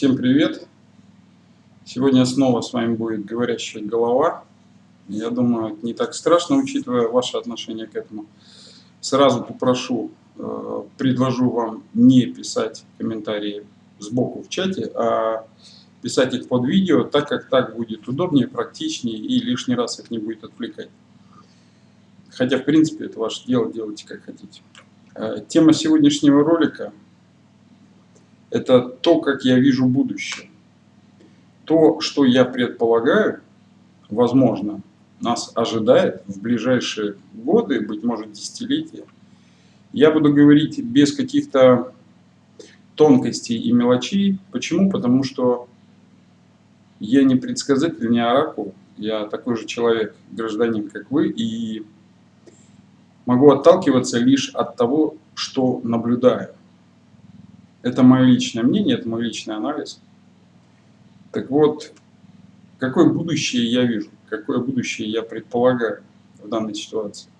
Всем привет! Сегодня снова с вами будет говорящая голова. Я думаю, это не так страшно, учитывая ваше отношение к этому. Сразу попрошу, э, предложу вам не писать комментарии сбоку в чате, а писать их под видео, так как так будет удобнее, практичнее и лишний раз их не будет отвлекать. Хотя, в принципе, это ваше дело, делайте как хотите. Э, тема сегодняшнего ролика – это то, как я вижу будущее. То, что я предполагаю, возможно, нас ожидает в ближайшие годы, быть может, десятилетия. Я буду говорить без каких-то тонкостей и мелочей. Почему? Потому что я не предсказатель, не оракул. Я такой же человек, гражданин, как вы, и могу отталкиваться лишь от того, что наблюдаю. Это мое личное мнение, это мой личный анализ. Так вот, какое будущее я вижу, какое будущее я предполагаю в данной ситуации.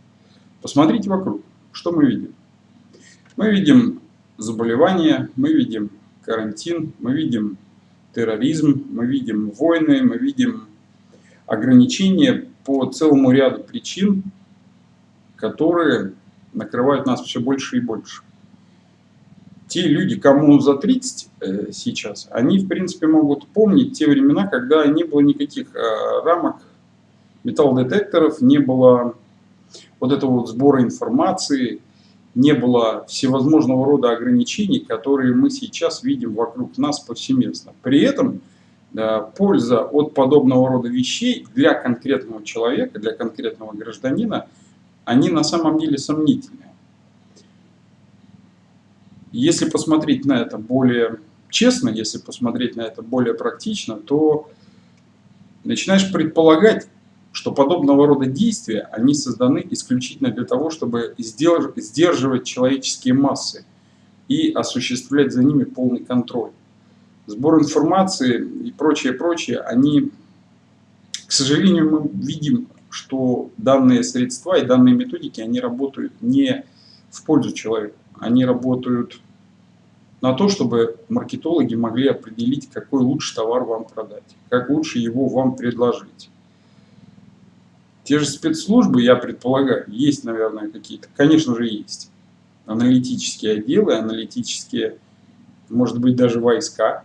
Посмотрите вокруг, что мы видим. Мы видим заболевания, мы видим карантин, мы видим терроризм, мы видим войны, мы видим ограничения по целому ряду причин, которые накрывают нас все больше и больше. Те люди, кому за 30 э, сейчас, они, в принципе, могут помнить те времена, когда не было никаких э, рамок, металлодетекторов, не было вот этого вот сбора информации, не было всевозможного рода ограничений, которые мы сейчас видим вокруг нас повсеместно. При этом э, польза от подобного рода вещей для конкретного человека, для конкретного гражданина – они на самом деле сомнительные. Если посмотреть на это более честно, если посмотреть на это более практично, то начинаешь предполагать, что подобного рода действия, они созданы исключительно для того, чтобы сдерживать человеческие массы и осуществлять за ними полный контроль. Сбор информации и прочее, прочее, они, к сожалению, мы видим что данные средства и данные методики, они работают не в пользу человека, они работают на то, чтобы маркетологи могли определить, какой лучший товар вам продать, как лучше его вам предложить. Те же спецслужбы, я предполагаю, есть, наверное, какие-то, конечно же, есть аналитические отделы, аналитические, может быть, даже войска,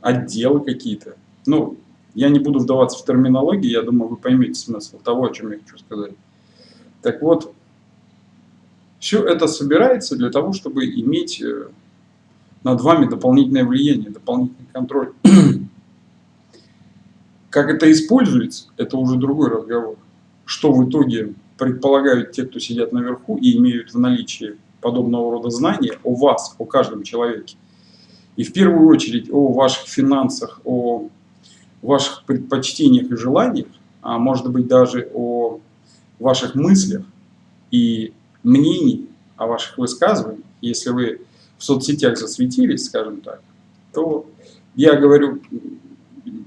отделы какие-то. Ну, я не буду вдаваться в терминологию, я думаю, вы поймете смысл того, о чем я хочу сказать. Так вот, все это собирается для того, чтобы иметь э, над вами дополнительное влияние, дополнительный контроль. Как это используется, это уже другой разговор. Что в итоге предполагают те, кто сидят наверху и имеют в наличии подобного рода знания о вас, о каждом человеке. И в первую очередь о ваших финансах, о ваших предпочтениях и желаниях, а может быть даже о ваших мыслях и мнений, о ваших высказываниях, если вы в соцсетях засветились, скажем так, то я говорю,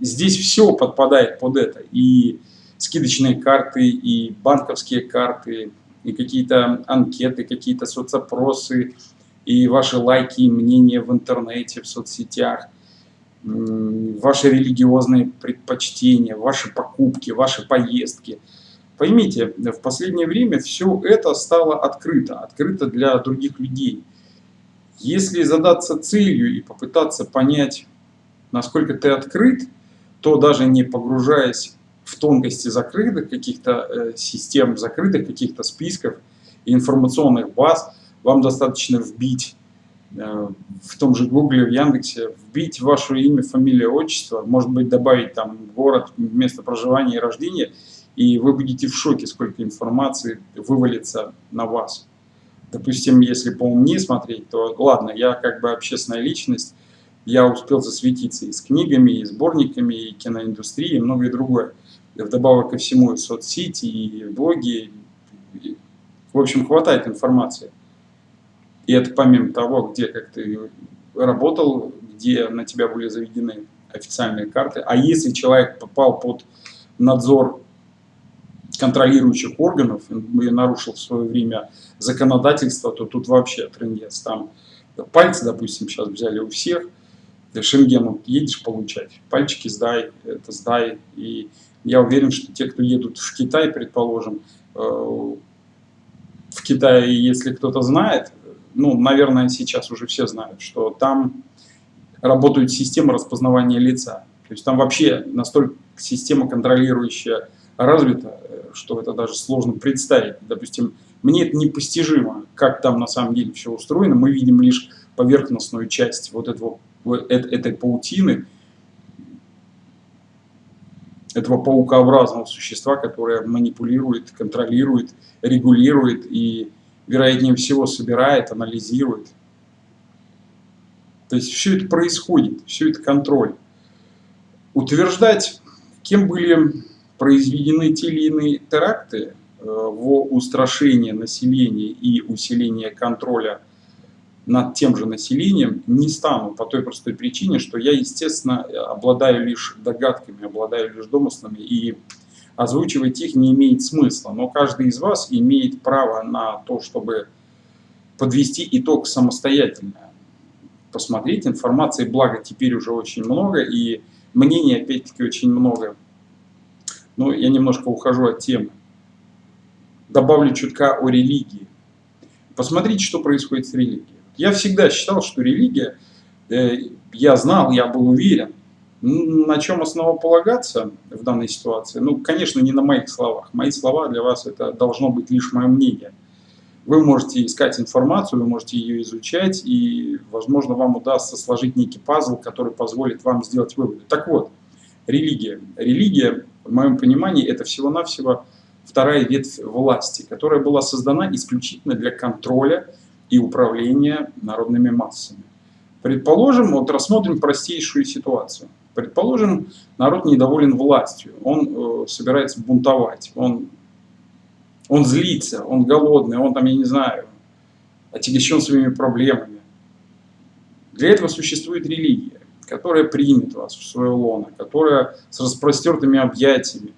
здесь все подпадает под это. И скидочные карты, и банковские карты, и какие-то анкеты, какие-то соцопросы, и ваши лайки и мнения в интернете, в соцсетях – ваши религиозные предпочтения, ваши покупки, ваши поездки. Поймите, в последнее время все это стало открыто, открыто для других людей. Если задаться целью и попытаться понять, насколько ты открыт, то даже не погружаясь в тонкости закрытых каких-то э, систем, закрытых каких-то списков информационных баз, вам достаточно вбить Э, в том же Гугле, в Яндексе, вбить ваше имя, фамилию, отчество, может быть добавить там город, место проживания и рождения, и вы будете в шоке, сколько информации вывалится на вас. Допустим, если по мне смотреть, то ладно, я как бы общественная личность, я успел засветиться и с книгами, и сборниками, и киноиндустрией, и многое другое. И вдобавок ко всему и соцсети, и блоги. И, в общем, хватает информации. И это помимо того, где как ты работал, где на тебя были заведены официальные карты. А если человек попал под надзор контролирующих органов и нарушил в свое время законодательство, то тут вообще трендец. Там пальцы, допустим, сейчас взяли у всех, Шенгену едешь получать, пальчики сдай, это сдай. И я уверен, что те, кто едут в Китай, предположим, э, в Китае, если кто-то знает, ну, наверное, сейчас уже все знают, что там работают системы распознавания лица. То есть там вообще настолько система контролирующая развита, что это даже сложно представить. Допустим, мне это непостижимо, как там на самом деле все устроено. Мы видим лишь поверхностную часть вот этого этой паутины, этого паукообразного существа, которое манипулирует, контролирует, регулирует и, вероятнее всего, собирает, анализирует. То есть все это происходит, все это контроль. Утверждать, кем были произведены те или иные теракты э, в устрашение населения и усиление контроля над тем же населением не стану по той простой причине, что я, естественно, обладаю лишь догадками, обладаю лишь домыслами, и озвучивать их не имеет смысла. Но каждый из вас имеет право на то, чтобы подвести итог самостоятельно. Посмотреть, информации, благо, теперь уже очень много, и мнений, опять-таки, очень много. Но я немножко ухожу от темы. Добавлю чутка о религии. Посмотрите, что происходит с религией. Я всегда считал, что религия, э, я знал, я был уверен, на чем основополагаться в данной ситуации? Ну, конечно, не на моих словах. Мои слова для вас это должно быть лишь мое мнение. Вы можете искать информацию, вы можете ее изучать, и, возможно, вам удастся сложить некий пазл, который позволит вам сделать выводы. Так вот, религия. Религия, в моем понимании, это всего-навсего вторая ветвь власти, которая была создана исключительно для контроля и управления народными массами. Предположим, вот рассмотрим простейшую ситуацию. Предположим, народ недоволен властью, он э, собирается бунтовать, он, он злится, он голодный, он там, я не знаю, отягощен своими проблемами. Для этого существует религия, которая примет вас в свое лоно, которая с распростертыми объятиями,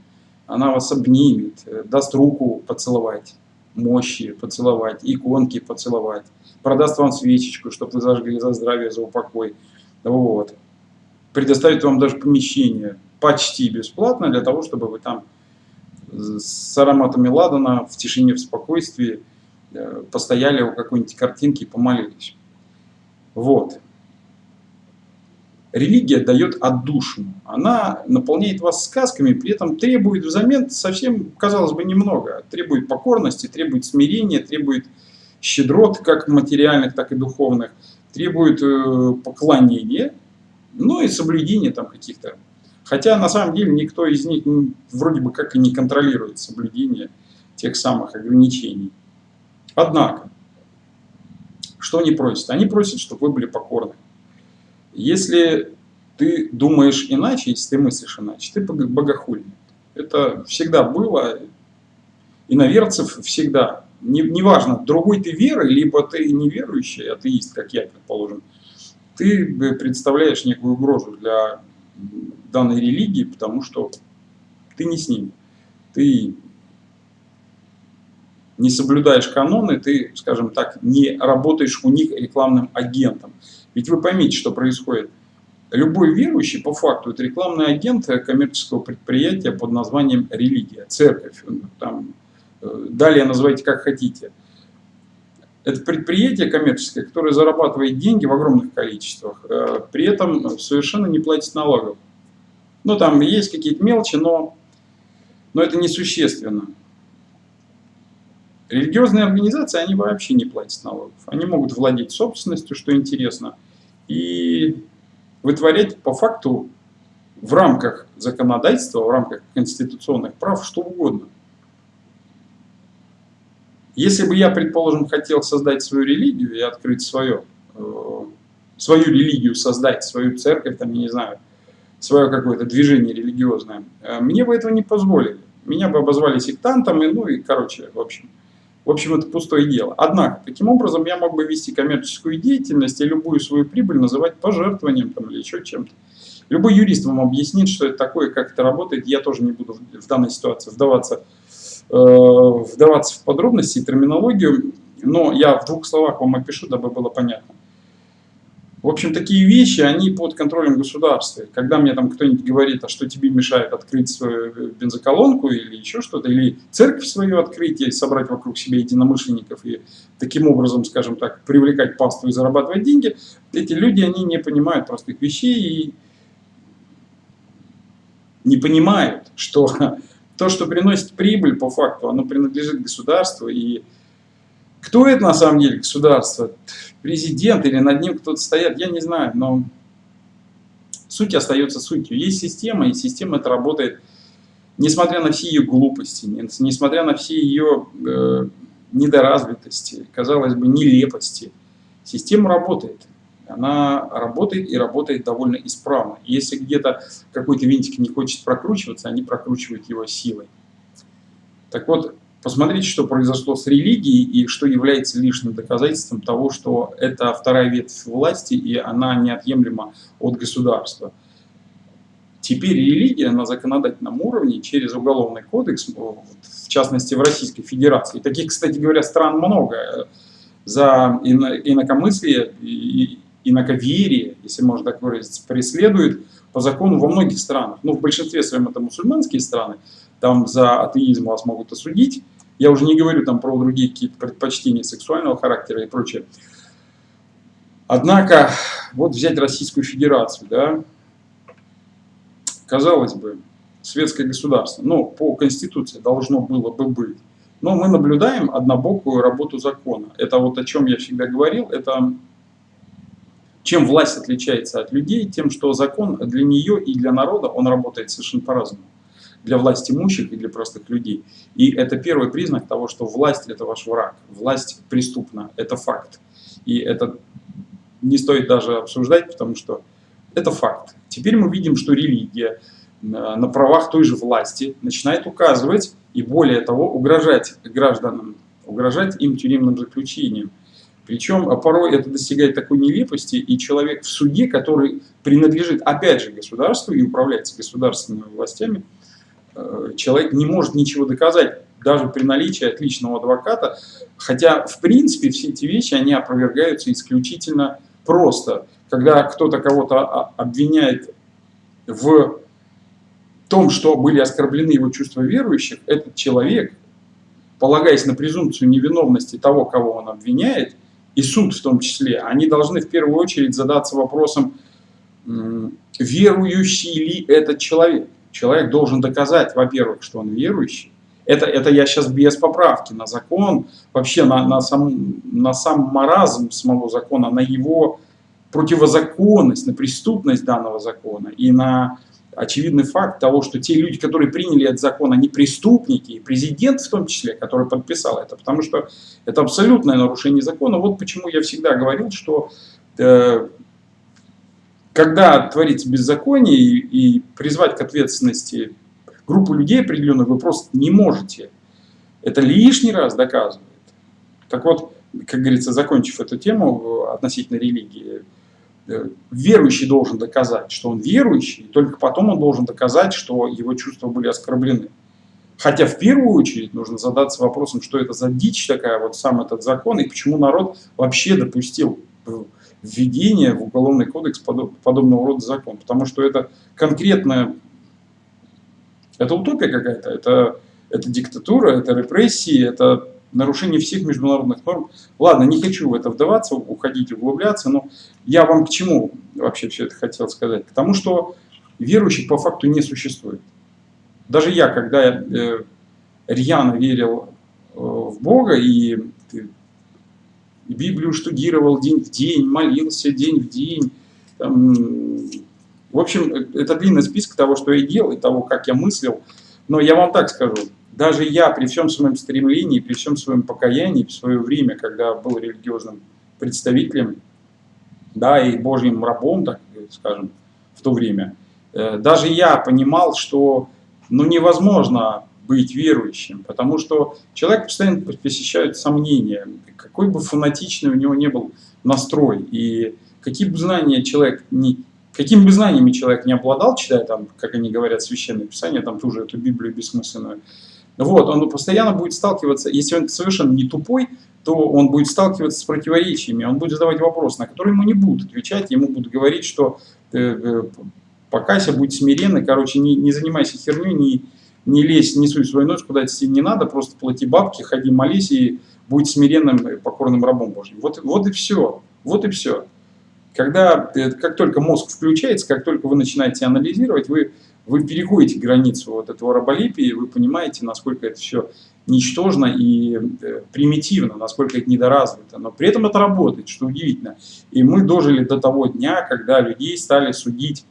она вас обнимет, э, даст руку поцеловать мощи поцеловать, иконки поцеловать, продаст вам свечечку, чтобы вы зажгли за здравие, за упокой. Вот. Предоставит вам даже помещение почти бесплатно для того, чтобы вы там с ароматами ладана в тишине, в спокойствии э, постояли у какой-нибудь картинки и помолились. Вот. Религия дает отдушину. Она наполняет вас сказками, при этом требует взамен совсем, казалось бы, немного. Требует покорности, требует смирения, требует щедрот, как материальных, так и духовных. Требует э, поклонения, ну и соблюдения там каких-то. Хотя на самом деле никто из них вроде бы как и не контролирует соблюдение тех самых ограничений. Однако, что они просят? Они просят, чтобы вы были покорны. Если ты думаешь иначе, если ты мыслишь иначе, ты богохульник. Это всегда было, иноверцев всегда. Неважно, не другой ты веры, либо ты неверующий, атеист, как я, предположим, ты представляешь некую угрозу для данной религии, потому что ты не с ними. Ты не соблюдаешь каноны, ты, скажем так, не работаешь у них рекламным агентом. Ведь вы поймите, что происходит. Любой верующий, по факту, это рекламный агент коммерческого предприятия под названием религия, церковь. Там, э, далее называйте как хотите. Это предприятие коммерческое, которое зарабатывает деньги в огромных количествах, э, при этом совершенно не платит налогов. Ну, там есть какие-то мелочи, но, но это несущественно. Религиозные организации, они вообще не платят налогов. Они могут владеть собственностью, что интересно, и вытворять по факту в рамках законодательства, в рамках конституционных прав что угодно. Если бы я, предположим, хотел создать свою религию и открыть свое, э, свою религию создать, свою церковь, там, я не знаю, свое какое-то движение религиозное, э, мне бы этого не позволили. Меня бы обозвали сектантом, и, ну и, короче, в общем, в общем, это пустое дело. Однако, таким образом, я мог бы вести коммерческую деятельность и любую свою прибыль называть пожертвованием там, или еще чем-то. Любой юрист вам объяснит, что это такое, как это работает. Я тоже не буду в данной ситуации вдаваться, э, вдаваться в подробности и терминологию, но я в двух словах вам опишу, дабы было понятно. В общем, такие вещи, они под контролем государства. Когда мне там кто-нибудь говорит, а что тебе мешает открыть свою бензоколонку или еще что-то, или церковь свою открыть и собрать вокруг себя единомышленников и таким образом, скажем так, привлекать паству и зарабатывать деньги, эти люди, они не понимают простых вещей и не понимают, что то, что приносит прибыль по факту, оно принадлежит государству и кто это на самом деле государство? Президент или над ним кто-то стоят, я не знаю, но суть остается сутью. Есть система, и система это работает, несмотря на все ее глупости, несмотря на все ее э, недоразвитости, казалось бы, нелепости. Система работает. Она работает и работает довольно исправно. Если где-то какой-то винтик не хочет прокручиваться, они прокручивают его силой. Так вот, Посмотрите, что произошло с религией и что является лишним доказательством того, что это вторая ветвь власти и она неотъемлема от государства. Теперь религия на законодательном уровне через уголовный кодекс, в частности в Российской Федерации, таких, кстати говоря, стран много, за инакомыслие и инаковерие, если можно так выразиться, преследует по закону во многих странах. Ну, в большинстве своем это мусульманские страны, там за атеизм вас могут осудить, я уже не говорю там про другие какие-то предпочтения сексуального характера и прочее. Однако, вот взять Российскую Федерацию, да, казалось бы, светское государство, но по Конституции должно было бы быть. Но мы наблюдаем однобокую работу закона. Это вот о чем я всегда говорил, это чем власть отличается от людей, тем, что закон для нее и для народа, он работает совершенно по-разному для власть имущих и для простых людей. И это первый признак того, что власть это ваш враг, власть преступна, это факт. И это не стоит даже обсуждать, потому что это факт. Теперь мы видим, что религия э, на правах той же власти начинает указывать и более того угрожать гражданам, угрожать им тюремным заключением. Причем а порой это достигает такой нелепости, и человек в суде, который принадлежит опять же государству и управляется государственными властями, человек не может ничего доказать, даже при наличии отличного адвоката, хотя в принципе все эти вещи, они опровергаются исключительно просто. Когда кто-то кого-то обвиняет в том, что были оскорблены его чувства верующих, этот человек, полагаясь на презумпцию невиновности того, кого он обвиняет, и суд в том числе, они должны в первую очередь задаться вопросом, верующий ли этот человек. Человек должен доказать, во-первых, что он верующий. Это, это я сейчас без поправки на закон, вообще на, на, сам, на сам маразм самого закона, на его противозаконность, на преступность данного закона и на очевидный факт того, что те люди, которые приняли этот закон, они преступники, и президент в том числе, который подписал это, потому что это абсолютное нарушение закона. Вот почему я всегда говорил, что э, когда творится беззаконие и, и призвать к ответственности группу людей определенную вы просто не можете. Это лишний раз доказывает. Так вот, как говорится, закончив эту тему относительно религии, э, верующий должен доказать, что он верующий, и только потом он должен доказать, что его чувства были оскорблены. Хотя в первую очередь нужно задаться вопросом, что это за дичь такая, вот сам этот закон, и почему народ вообще допустил введение в Уголовный кодекс подобного рода закон. Потому что это конкретная, это утопия какая-то, это, это диктатура, это репрессии, это нарушение всех международных норм. Ладно, не хочу в это вдаваться, уходить, углубляться, но я вам к чему вообще все это хотел сказать? К тому, что верующих по факту не существует. Даже я, когда я э, рьяно верил э, в Бога и Библию штудировал день в день, молился день в день. Там, в общем, это длинный список того, что я делал, и того, как я мыслил. Но я вам так скажу, даже я при всем своем стремлении, при всем своем покаянии в свое время, когда был религиозным представителем, да, и Божьим рабом, так скажем, в то время, э, даже я понимал, что ну, невозможно быть верующим, потому что человек постоянно посещает сомнения, какой бы фанатичный у него не был настрой, и какие бы знания человек не, какими бы знаниями человек не обладал, читая там, как они говорят, священное писание, там ту же эту Библию бессмысленную, вот, он постоянно будет сталкиваться, если он совершенно не тупой, то он будет сталкиваться с противоречиями, он будет задавать вопросы, на которые ему не будут отвечать, ему будут говорить, что э, э, покайся, будь смиренный, короче, не, не занимайся херней, не, не лезь, не суй свой нос, куда тебе не надо, просто плати бабки, ходи, молись и будь смиренным, покорным рабом Божьим. Вот, вот и все, вот и все. Когда, э, как только мозг включается, как только вы начинаете анализировать, вы, вы переходите границу вот этого раболепия, вы понимаете, насколько это все ничтожно и э, примитивно, насколько это недоразвито. Но при этом это работает, что удивительно. И мы дожили до того дня, когда людей стали судить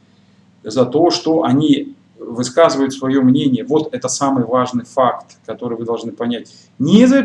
за то, что они высказывают свое мнение. Вот это самый важный факт, который вы должны понять. Не за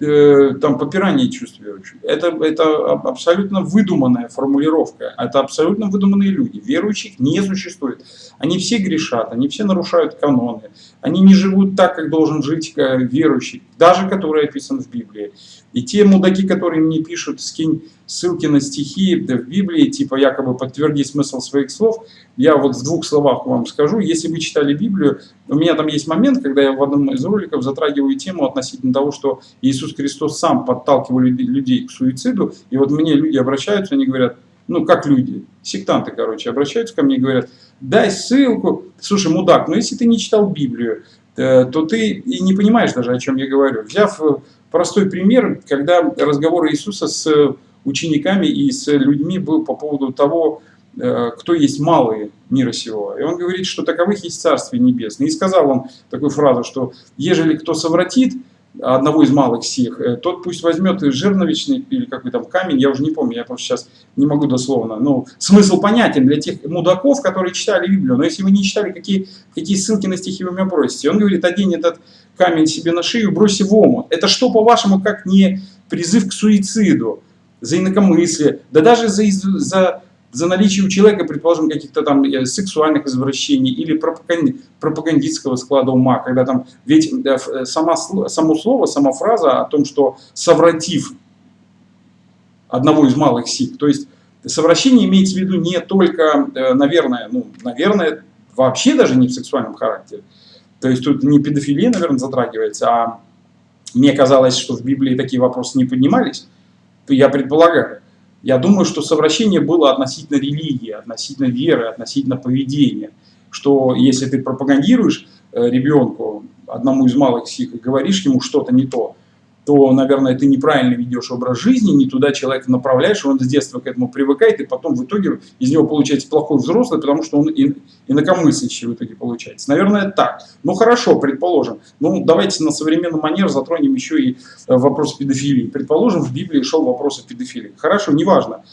Э, там попирание чувств верующих. Это, это абсолютно выдуманная формулировка. Это абсолютно выдуманные люди. Верующих не существует. Они все грешат, они все нарушают каноны. Они не живут так, как должен жить э, верующий, даже который описан в Библии. И те мудаки, которые мне пишут, скинь ссылки на стихи в Библии, типа якобы подтверди смысл своих слов, я вот в двух словах вам скажу. Если вы читали Библию, у меня там есть момент, когда я в одном из роликов затрагиваю тему относительно того, что Иисус Христос сам подталкивал людей к суициду, и вот мне люди обращаются, они говорят, ну как люди, сектанты, короче, обращаются ко мне и говорят, дай ссылку, слушай, мудак, ну если ты не читал Библию, э, то ты и не понимаешь даже, о чем я говорю. Взяв э, простой пример, когда разговор Иисуса с учениками и с людьми был по поводу того, э, кто есть малые мира сего. И он говорит, что таковых есть Царствие Небесное. И сказал он такую фразу, что ежели кто совратит одного из малых сих, э, тот пусть возьмет жерновичный или какой там камень, я уже не помню, я просто сейчас не могу дословно. Ну, смысл понятен для тех мудаков, которые читали Библию. Но если вы не читали, какие, какие ссылки на стихи вы меня просите. Он говорит, одень этот камень себе на шею, брось в омут. Это что, по-вашему, как не призыв к суициду, за инакомыслие, да даже за, за, за наличие у человека, предположим, каких-то там э, сексуальных извращений или пропагандистского склада ума, когда там, ведь э, э, сама, само слово, сама фраза о том, что совратив одного из малых сил, то есть совращение имеется в виду не только, наверное, ну, наверное, вообще даже не в сексуальном характере, то есть тут не педофилия, наверное, затрагивается, а мне казалось, что в Библии такие вопросы не поднимались. Я предполагаю. Я думаю, что совращение было относительно религии, относительно веры, относительно поведения. Что если ты пропагандируешь э, ребенку, одному из малых сих, и говоришь ему что-то не то, то, наверное, ты неправильно ведешь образ жизни, не туда человека направляешь, он с детства к этому привыкает, и потом в итоге из него получается плохой взрослый, потому что он инакомыслящий в итоге получается. Наверное, так. Ну хорошо, предположим. Ну давайте на современный манер затронем еще и э, вопрос педофилии. Предположим, в Библии шел вопрос о педофилии. Хорошо, неважно.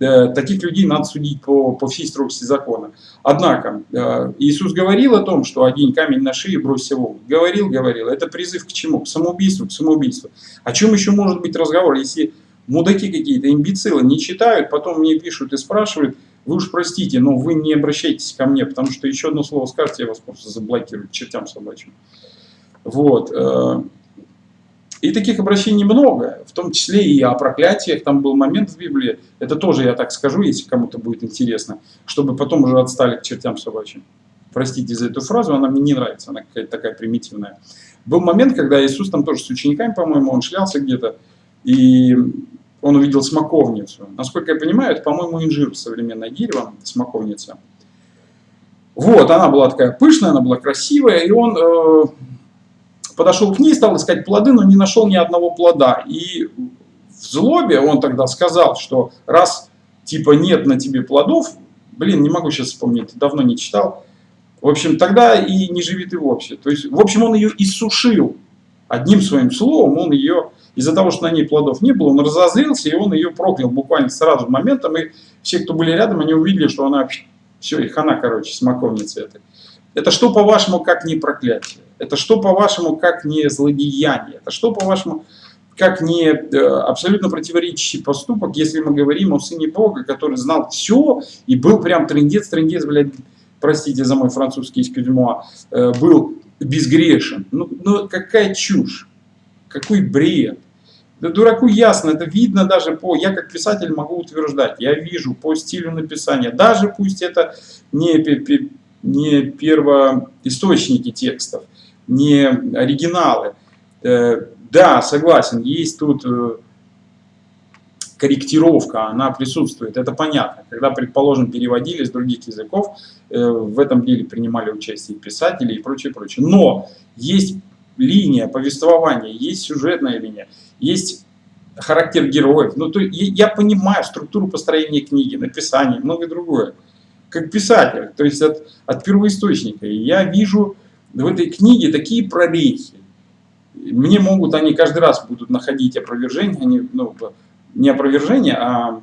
Э, таких людей надо судить по, по всей строгости закона. Однако, э, Иисус говорил о том, что один камень на шее брось его. Говорил, говорил. Это призыв к чему? К самоубийству, к самоубийству. О чем еще может быть разговор, если мудаки какие-то, имбецилы не читают, потом мне пишут и спрашивают, вы уж простите, но вы не обращайтесь ко мне, потому что еще одно слово скажете, я вас просто заблокирую чертям собачьим. Вот. И таких обращений много, в том числе и о проклятиях. Там был момент в Библии, это тоже я так скажу, если кому-то будет интересно, чтобы потом уже отстали к чертям собачьим. Простите за эту фразу, она мне не нравится, она какая-то такая примитивная. Был момент, когда Иисус там тоже с учениками, по-моему, он шлялся где-то, и он увидел смоковницу. Насколько я понимаю, это, по-моему, инжир, современное дерево, смоковница. Вот, она была такая пышная, она была красивая, и он э, подошел к ней, стал искать плоды, но не нашел ни одного плода. И в злобе он тогда сказал, что раз типа нет на тебе плодов, блин, не могу сейчас вспомнить, давно не читал, в общем, тогда и не живи ты вовсе. То есть, в общем, он ее иссушил. Одним своим словом он ее, из-за того, что на ней плодов не было, он разозлился, и он ее проклял буквально сразу моментом. И все, кто были рядом, они увидели, что она, все, их она, короче, смоковница этой. Это что, по-вашему, как не проклятие? Это что, по-вашему, как не злодеяние? Это что, по-вашему, как не э, абсолютно противоречащий поступок, если мы говорим о Сыне Бога, который знал все и был прям трендец, трендец, блядь, простите за мой французский искюзьмуа, э, был безгрешен. Ну, ну какая чушь, какой бред. Да дураку ясно, это видно даже по... Я как писатель могу утверждать, я вижу по стилю написания, даже пусть это не, не первоисточники текстов, не оригиналы. Э, Да, согласен, есть тут э, корректировка, она присутствует, это понятно. Когда, предположим, переводили с других языков, э, в этом деле принимали участие писатели и прочее, прочее. Но есть линия повествования, есть сюжетная линия, есть характер героев. Ну, то я понимаю структуру построения книги, написания, многое другое. Как писатель, то есть от, от первоисточника. И я вижу в этой книге такие прорехи. Мне могут, они каждый раз будут находить опровержение, они, ну, не опровержение, а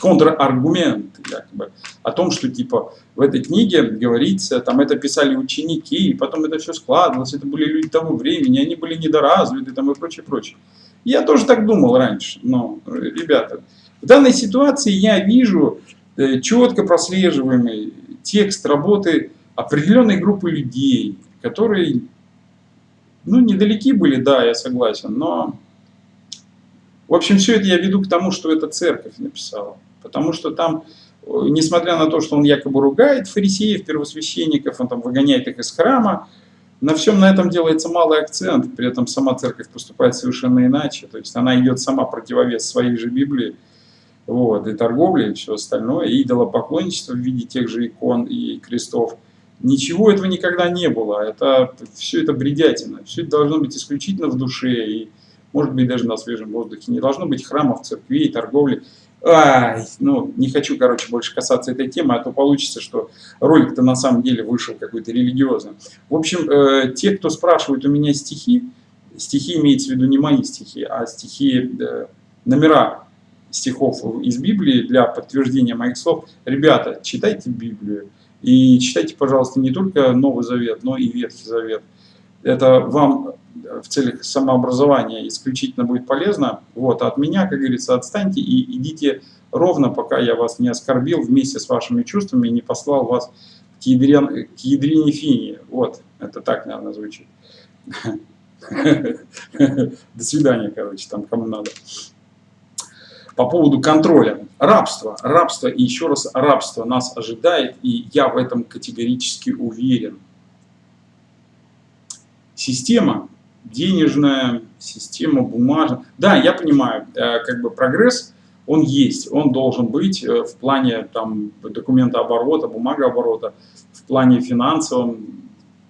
контраргумент якобы, о том, что типа в этой книге говорится, там это писали ученики, и потом это все складывалось, это были люди того времени, они были недоразвиты там и прочее, прочее. Я тоже так думал раньше, но, ребята, в данной ситуации я вижу э, четко прослеживаемый текст работы определенной группы людей, которые, ну, недалеки были, да, я согласен, но в общем, все это я веду к тому, что это церковь написала. Потому что там, э, несмотря на то, что он якобы ругает фарисеев, первосвященников, он там выгоняет их из храма, на всем на этом делается малый акцент, при этом сама церковь поступает совершенно иначе. То есть она идет сама противовес своей же Библии, вот, и торговли, и все остальное, и идолопоклонничество в виде тех же икон и крестов. Ничего этого никогда не было. Это, все это бредятина. Все это должно быть исключительно в душе. И может быть даже на свежем воздухе. Не должно быть храмов, церквей, торговли. Ай, ну, не хочу, короче, больше касаться этой темы, а то получится, что ролик-то на самом деле вышел какой-то религиозный. В общем, э, те, кто спрашивает у меня стихи, стихи имеется в виду не мои стихи, а стихи, э, номера стихов из Библии для подтверждения моих слов. Ребята, читайте Библию. И читайте, пожалуйста, не только Новый Завет, но и Ветхий Завет. Это вам в целях самообразования исключительно будет полезно. Вот, а от меня, как говорится, отстаньте и идите ровно, пока я вас не оскорбил вместе с вашими чувствами и не послал вас к, ядрен, к ядрине финии. Вот, это так, наверное, звучит. До свидания, короче, там кому надо. По поводу контроля. Рабство. Рабство и еще раз рабство нас ожидает, и я в этом категорически уверен. Система денежная, система бумажная. Да, я понимаю, э, как бы прогресс, он есть, он должен быть э, в плане там, документа оборота, бумагооборота, в плане финансовом,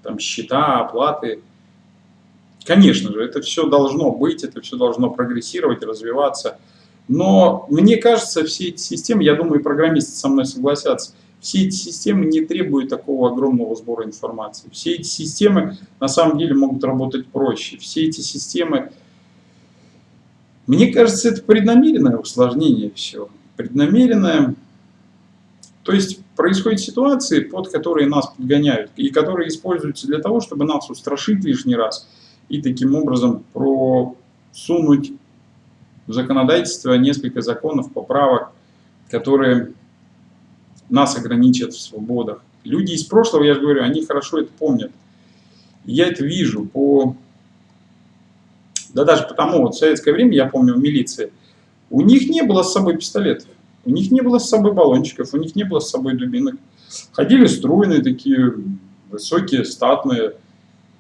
там, счета, оплаты. Конечно же, это все должно быть, это все должно прогрессировать, развиваться. Но мне кажется, все эти системы, я думаю, программисты со мной согласятся, все эти системы не требуют такого огромного сбора информации. Все эти системы на самом деле могут работать проще. Все эти системы... Мне кажется, это преднамеренное усложнение всего. Преднамеренное... То есть происходят ситуации, под которые нас подгоняют, и которые используются для того, чтобы нас устрашить лишний раз и таким образом просунуть в законодательство несколько законов, поправок, которые нас ограничат в свободах. Люди из прошлого, я же говорю, они хорошо это помнят. Я это вижу по... Да даже потому, вот в советское время, я помню, в милиции, у них не было с собой пистолетов, у них не было с собой баллончиков, у них не было с собой дубинок. Ходили стройные такие, высокие, статные,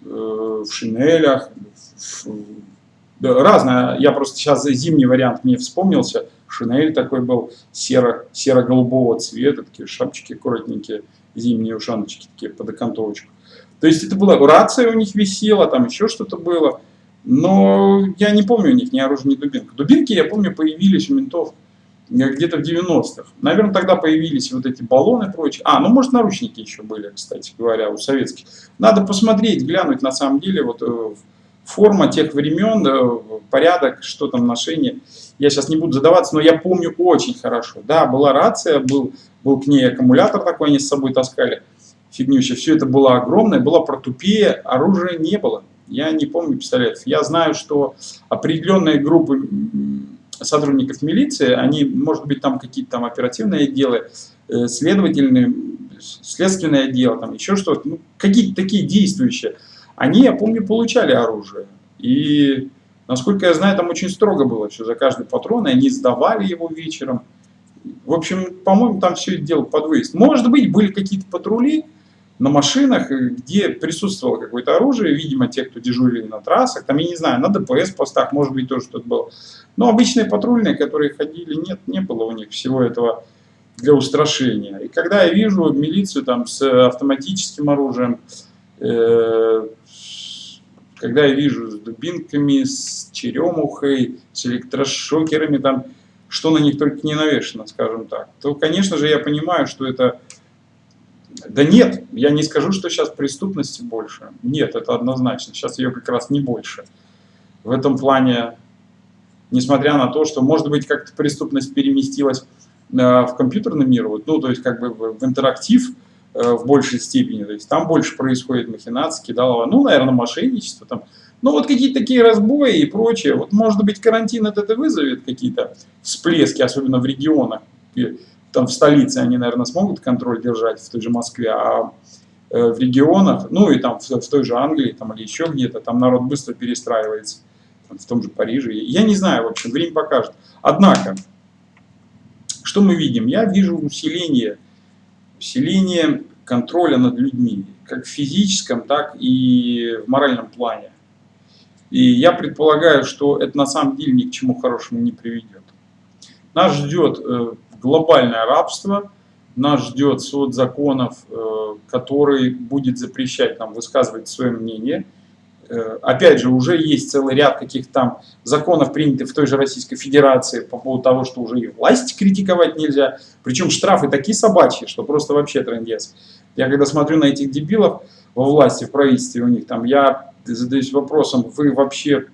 э, в шинелях, в, да, разное. Я просто сейчас зимний вариант мне вспомнился. Шинель такой был серо, серо-голубого цвета, такие шапочки аккуратненькие, зимние ушаночки такие под окантовочку. То есть это была рация у них висела, там еще что-то было. Но я не помню у них ни оружия, ни дубинка. Дубинки, я помню, появились у ментов где-то в 90-х. Наверное, тогда появились вот эти баллоны и прочее. А, ну, может, наручники еще были, кстати говоря, у советских. Надо посмотреть, глянуть, на самом деле, вот э, форма тех времен, э, порядок, что там ношение. Я сейчас не буду задаваться, но я помню очень хорошо. Да, была рация, был, был к ней аккумулятор такой, они с собой таскали. Фигнюща. Все это было огромное, была протупея, оружия не было. Я не помню пистолетов. Я знаю, что определенные группы сотрудников милиции, они, может быть, там какие-то там оперативные отделы, э, следовательные, следственные отделы, там еще что-то, ну, какие-то такие действующие, они, я помню, получали оружие. И, насколько я знаю, там очень строго было все за каждый патрон, и они сдавали его вечером. В общем, по-моему, там все дело под выезд. Может быть, были какие-то патрули, на машинах, где присутствовало какое-то оружие, видимо, те, кто дежурили на трассах, там, я не знаю, на ДПС постах, может быть, тоже что-то было. Но обычные патрульные, которые ходили, нет, не было у них всего этого для устрашения. И когда я вижу милицию там с автоматическим оружием, э, когда я вижу с дубинками, с черемухой, с электрошокерами, там, что на них только не навешено, скажем так, то, конечно же, я понимаю, что это... Да нет, я не скажу, что сейчас преступности больше. Нет, это однозначно. Сейчас ее как раз не больше. В этом плане, несмотря на то, что, может быть, как-то преступность переместилась э, в компьютерный мир, вот, ну, то есть как бы в интерактив, в большей степени. То есть там больше происходит махинации, кидалово, ну, наверное, мошенничество там. Ну, вот какие-то такие разбои и прочее. Вот, может быть, карантин это, это вызовет какие-то всплески, особенно в регионах. Там в столице они, наверное, смогут контроль держать, в той же Москве, а э, в регионах, ну и там в, в той же Англии там, или еще где-то, там народ быстро перестраивается, там, в том же Париже. Я не знаю, в общем, время покажет. Однако, что мы видим? Я вижу усиление усиление контроля над людьми, как в физическом, так и в моральном плане. И я предполагаю, что это на самом деле ни к чему хорошему не приведет. Нас ждет э, глобальное рабство, нас ждет суд законов, э, который будет запрещать нам высказывать свое мнение – опять же, уже есть целый ряд каких-то там законов, принятых в той же Российской Федерации по поводу того, что уже и власть критиковать нельзя. Причем штрафы такие собачьи, что просто вообще трендец. Я когда смотрю на этих дебилов во власти, в правительстве у них там, я задаюсь вопросом, вы вообще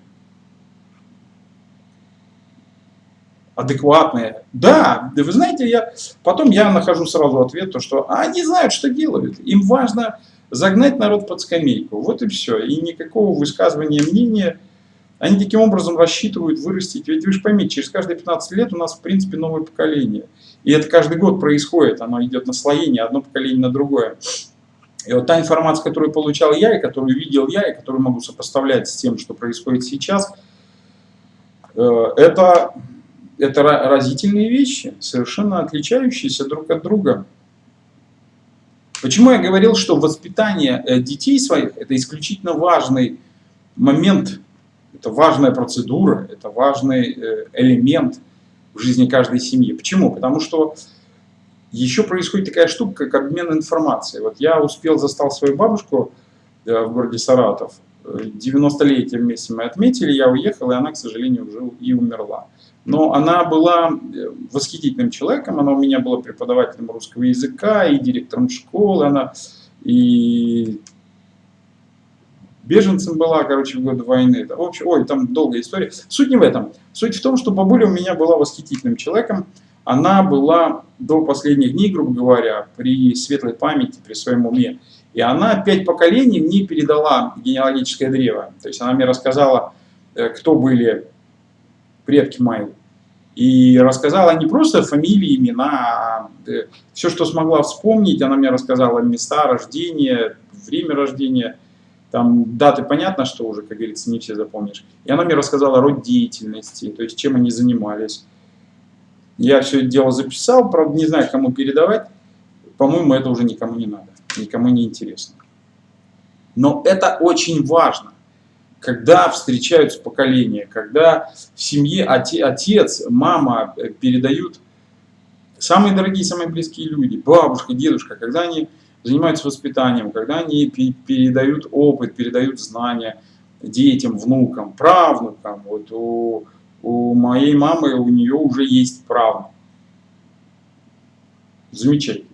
адекватные. Да, вы знаете, я потом я нахожу сразу ответ, то, что они знают, что делают. Им важно загнать народ под скамейку. Вот и все. И никакого высказывания мнения. Они таким образом рассчитывают вырастить. Ведь вы же поймите, через каждые 15 лет у нас в принципе новое поколение. И это каждый год происходит. Оно идет наслоение, одно поколение на другое. И вот та информация, которую получал я, и которую видел я, и которую могу сопоставлять с тем, что происходит сейчас, э, это, это разительные вещи, совершенно отличающиеся друг от друга. Почему я говорил, что воспитание э, детей своих – это исключительно важный момент, это важная процедура, это важный э, элемент в жизни каждой семьи. Почему? Потому что еще происходит такая штука, как обмен информацией. Вот я успел, застал свою бабушку э, в городе Саратов, 90-летие вместе мы отметили, я уехал, и она, к сожалению, уже и умерла. Но она была э, восхитительным человеком, она у меня была преподавателем русского языка и директором школы, она и беженцем была, короче, в годы войны. В общем, ой, там долгая история. Суть не в этом. Суть в том, что бабуля у меня была восхитительным человеком. Она была до последних дней, грубо говоря, при светлой памяти, при своем уме. И она пять поколений мне передала генеалогическое древо. То есть она мне рассказала, э, кто были предки мои. И рассказала не просто фамилии, имена, а э, все, что смогла вспомнить. Она мне рассказала места рождения, время рождения, там даты понятно, что уже, как говорится, не все запомнишь. И она мне рассказала род деятельности, то есть чем они занимались. Я все это дело записал, правда не знаю, кому передавать. По-моему, это уже никому не надо, никому не интересно. Но это очень важно когда встречаются поколения, когда в семье отец, мама передают самые дорогие, самые близкие люди, бабушка, дедушка, когда они занимаются воспитанием, когда они передают опыт, передают знания детям, внукам, правнукам. Вот у, у моей мамы, у нее уже есть правнук. Замечательно.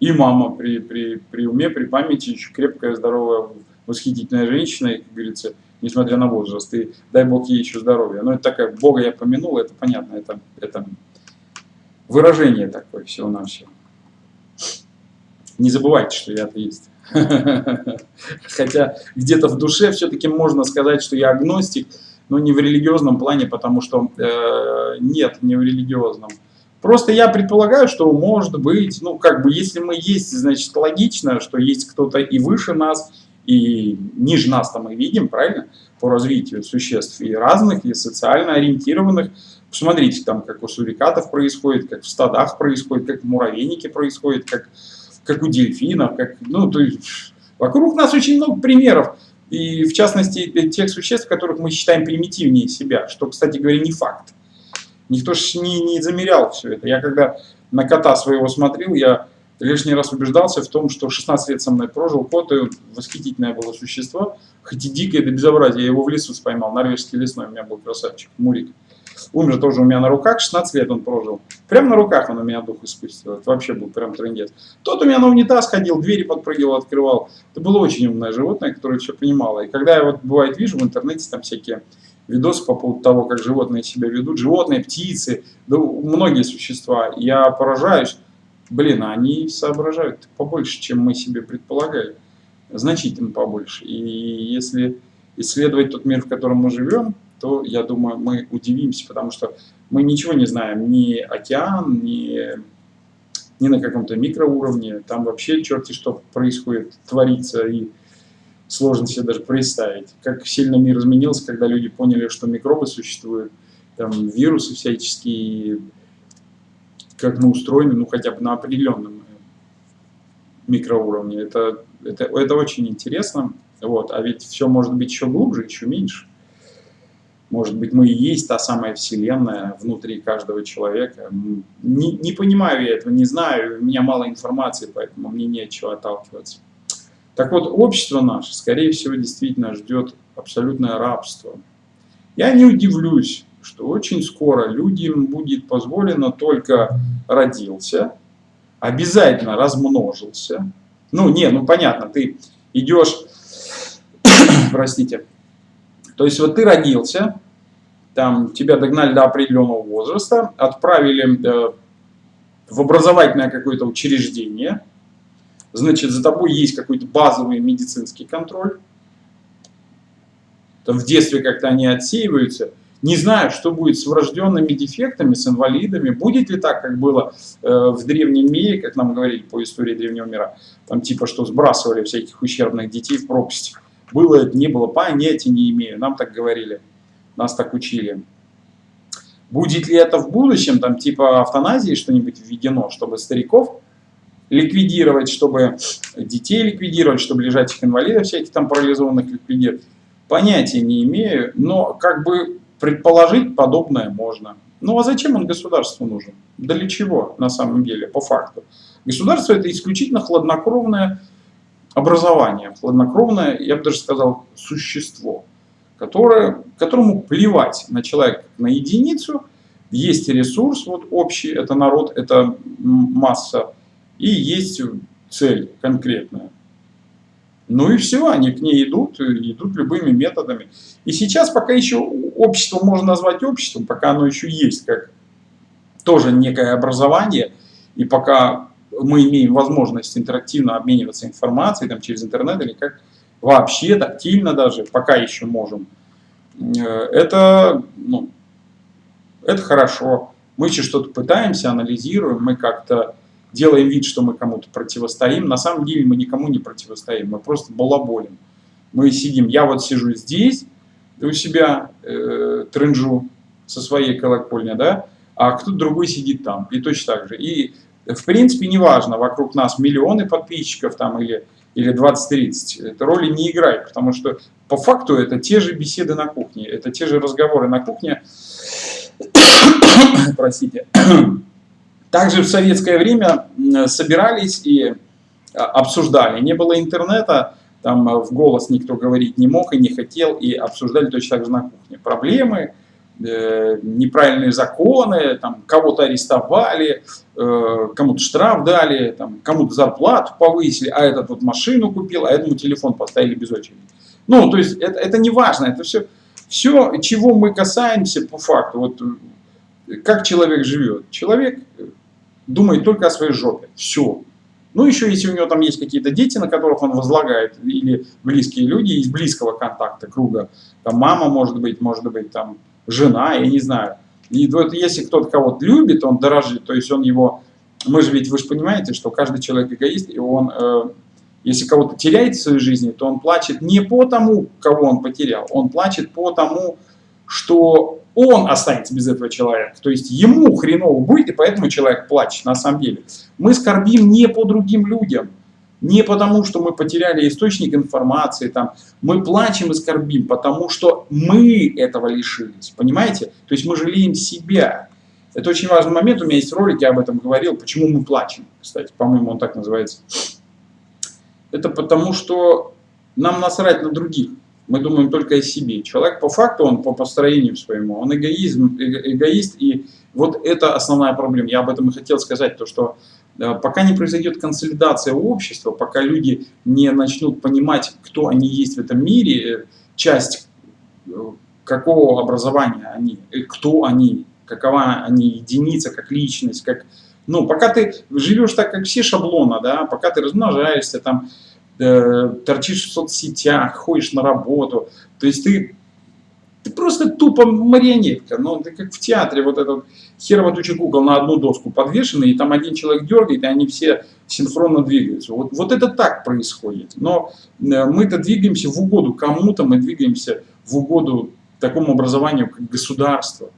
И мама при, при, при уме, при памяти еще крепкая, здоровая восхитительная женщина, как говорится, несмотря на возраст, и дай Бог ей еще здоровья. Но это такая, Бога я помянул, это понятно, это, это выражение такое всего-навсего. Не забывайте, что я атеист. Хотя где-то в душе все-таки можно сказать, что я агностик, но не в религиозном плане, потому что э, нет, не в религиозном. Просто я предполагаю, что может быть, ну как бы, если мы есть, значит логично, что есть кто-то и выше нас, и ниже нас там мы видим, правильно, по развитию существ и разных, и социально ориентированных. Посмотрите, там, как у сурикатов происходит, как в стадах происходит, как в муравейнике происходит, как, как у дельфинов, как, ну, то есть, вокруг нас очень много примеров, и в частности тех существ, которых мы считаем примитивнее себя, что, кстати говоря, не факт. Никто же не, не замерял все это. Я когда на кота своего смотрел, я лишний раз убеждался в том, что 16 лет со мной прожил кот, и восхитительное было существо, хоть и дикое до безобразия. Я его в лесу споймал, норвежский лесной у меня был красавчик, Мурик. Умер тоже у меня на руках, 16 лет он прожил. Прямо на руках он у меня дух испустил. Это вообще был прям трендец. Тот у меня на унитаз ходил, двери подпрыгивал, открывал. Это было очень умное животное, которое все понимало. И когда я вот бывает вижу в интернете там всякие видосы по поводу того, как животные себя ведут, животные, птицы, да, многие существа, я поражаюсь. Блин, они соображают побольше, чем мы себе предполагали. Значительно побольше. И если исследовать тот мир, в котором мы живем, то, я думаю, мы удивимся, потому что мы ничего не знаем, ни океан, ни, ни на каком-то микроуровне, там вообще черти что происходит, творится, и сложно себе даже представить, как сильно мир изменился, когда люди поняли, что микробы существуют, там вирусы всяческие, как мы устроены, ну хотя бы на определенном микроуровне. Это, это, это очень интересно, вот, а ведь все может быть еще глубже, еще меньше. Может быть, мы и есть та самая Вселенная внутри каждого человека. Не, не понимаю я этого, не знаю, у меня мало информации, поэтому мне нечего отталкиваться. Так вот, общество наше, скорее всего, действительно ждет абсолютное рабство. Я не удивлюсь, что очень скоро людям будет позволено только родился, обязательно размножился. Ну, не, ну понятно, ты идешь, простите, то есть вот ты родился, там тебя догнали до определенного возраста, отправили э, в образовательное какое-то учреждение, значит, за тобой есть какой-то базовый медицинский контроль, там в детстве как-то они отсеиваются, не знаю, что будет с врожденными дефектами, с инвалидами, будет ли так, как было э, в древнем мире, как нам говорили по истории древнего мира, там типа, что сбрасывали всяких ущербных детей в пропасть. Было это, не было, понятия не имею. Нам так говорили, нас так учили. Будет ли это в будущем, там типа автоназии что-нибудь введено, чтобы стариков ликвидировать, чтобы детей ликвидировать, чтобы лежачих инвалидов всяких там парализованных ликвидировать? Понятия не имею, но как бы предположить подобное можно. Ну а зачем он государству нужен? Да для чего на самом деле, по факту? Государство это исключительно хладнокровное образование, хладнокровное, я бы даже сказал, существо, которое, которому плевать на человека, на единицу, есть ресурс вот общий, это народ, это масса, и есть цель конкретная. Ну и все, они к ней идут, идут любыми методами. И сейчас пока еще общество можно назвать обществом, пока оно еще есть как тоже некое образование, и пока мы имеем возможность интерактивно обмениваться информацией там, через интернет или как вообще тактильно даже, пока еще можем, э, это, ну, это хорошо. Мы еще что-то пытаемся, анализируем, мы как-то делаем вид, что мы кому-то противостоим. На самом деле мы никому не противостоим, мы просто балаболим. Мы сидим, я вот сижу здесь, у себя э, трынжу со своей колокольни, да, а кто-то другой сидит там, и точно так же. И в принципе, неважно, вокруг нас миллионы подписчиков там или, или 20-30, это роли не играет, потому что по факту это те же беседы на кухне, это те же разговоры на кухне, простите. Также в советское время собирались и а, обсуждали. Не было интернета, там в голос никто говорить не мог и не хотел, и обсуждали точно так же на кухне. Проблемы, Э, неправильные законы, там кого-то арестовали, э, кому-то штраф дали, там, кому-то зарплату повысили, а этот вот машину купил, а этому телефон поставили без очереди. Ну, то есть это, это не важно, это все, все, чего мы касаемся по факту, вот как человек живет. Человек думает только о своей жопе, все. Ну, еще если у него там есть какие-то дети, на которых он возлагает, или близкие люди из близкого контакта, круга, там мама может быть, может быть там жена, я не знаю. И вот если кто-то кого-то любит, он дорожит, то есть он его... Мы же ведь, вы же понимаете, что каждый человек эгоист, и он, э, если кого-то теряет в своей жизни, то он плачет не по тому, кого он потерял, он плачет по тому, что он останется без этого человека. То есть ему хреново будет, и поэтому человек плачет на самом деле. Мы скорбим не по другим людям, не потому, что мы потеряли источник информации, там, мы плачем и скорбим, потому что мы этого лишились, понимаете? То есть мы жалеем себя. Это очень важный момент, у меня есть ролик, я об этом говорил, почему мы плачем, кстати, по-моему, он так называется. Это потому, что нам насрать на других мы думаем только о себе. Человек по факту, он по построению своему, он эгоизм, эгоист, и вот это основная проблема. Я об этом и хотел сказать, то что э, пока не произойдет консолидация общества, пока люди не начнут понимать, кто они есть в этом мире, э, часть э, какого образования они, кто они, какова они единица, как личность, как... Ну, пока ты живешь так, как все шаблона, да, пока ты размножаешься, там, Э, торчишь в соцсетях, ходишь на работу. То есть ты, ты просто тупо марионетка. Ну, ты как в театре, вот этот херово туча кукол на одну доску подвешены, и там один человек дергает, и они все синхронно двигаются. Вот, вот это так происходит. Но э, мы-то двигаемся в угоду кому-то, мы двигаемся в угоду такому образованию, как государство.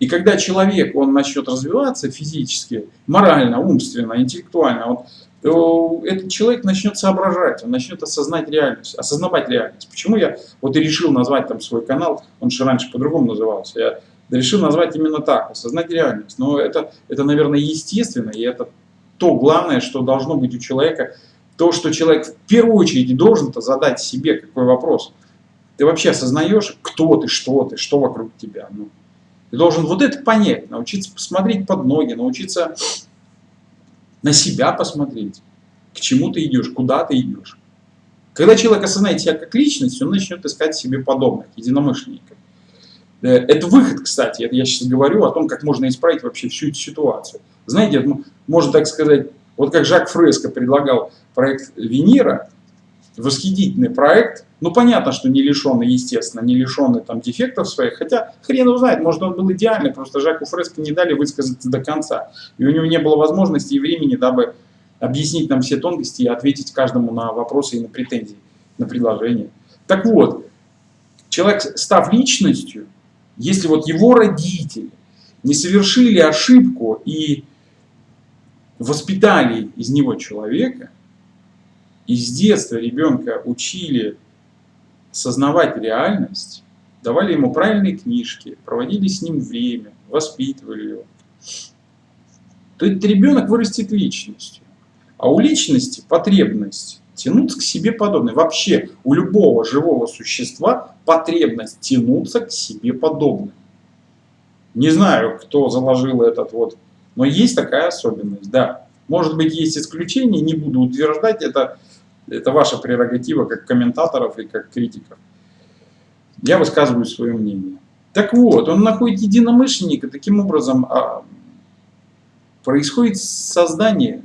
И когда человек, он начнет развиваться физически, морально, умственно, интеллектуально, он то этот человек начнет соображать, он начнет осознать реальность, осознавать реальность. Почему я вот и решил назвать там свой канал, он же раньше по-другому назывался, я решил назвать именно так, осознать реальность. Но это, это, наверное, естественно, и это то главное, что должно быть у человека, то, что человек в первую очередь должен-то задать себе какой вопрос. Ты вообще осознаешь, кто ты, что ты, что вокруг тебя. Ну, ты должен вот это понять, научиться посмотреть под ноги, научиться на себя посмотреть, к чему ты идешь, куда ты идешь. Когда человек осознает себя как личность, он начнет искать себе подобных, единомышленников. Э, это выход, кстати, это я сейчас говорю о том, как можно исправить вообще всю эту ситуацию. Знаете, можно так сказать, вот как Жак Фреско предлагал проект Венера, восхитительный проект. Ну, понятно, что не лишенный, естественно, не лишенный там дефектов своих, хотя хрен его знает, может он был идеальный, просто Жаку Фреско не дали высказаться до конца. И у него не было возможности и времени, дабы объяснить нам все тонкости и ответить каждому на вопросы и на претензии, на предложения. Так вот, человек, став личностью, если вот его родители не совершили ошибку и воспитали из него человека, и с детства ребенка учили сознавать реальность, давали ему правильные книжки, проводили с ним время, воспитывали его, то этот ребенок вырастет личностью. А у личности потребность тянуться к себе подобное. Вообще у любого живого существа потребность тянуться к себе подобное. Не знаю, кто заложил этот вот, но есть такая особенность, да. Может быть, есть исключения, не буду утверждать, это это ваша прерогатива как комментаторов и как критиков. Я высказываю свое мнение. Так вот, он находит единомышленника, таким образом а, происходит создание,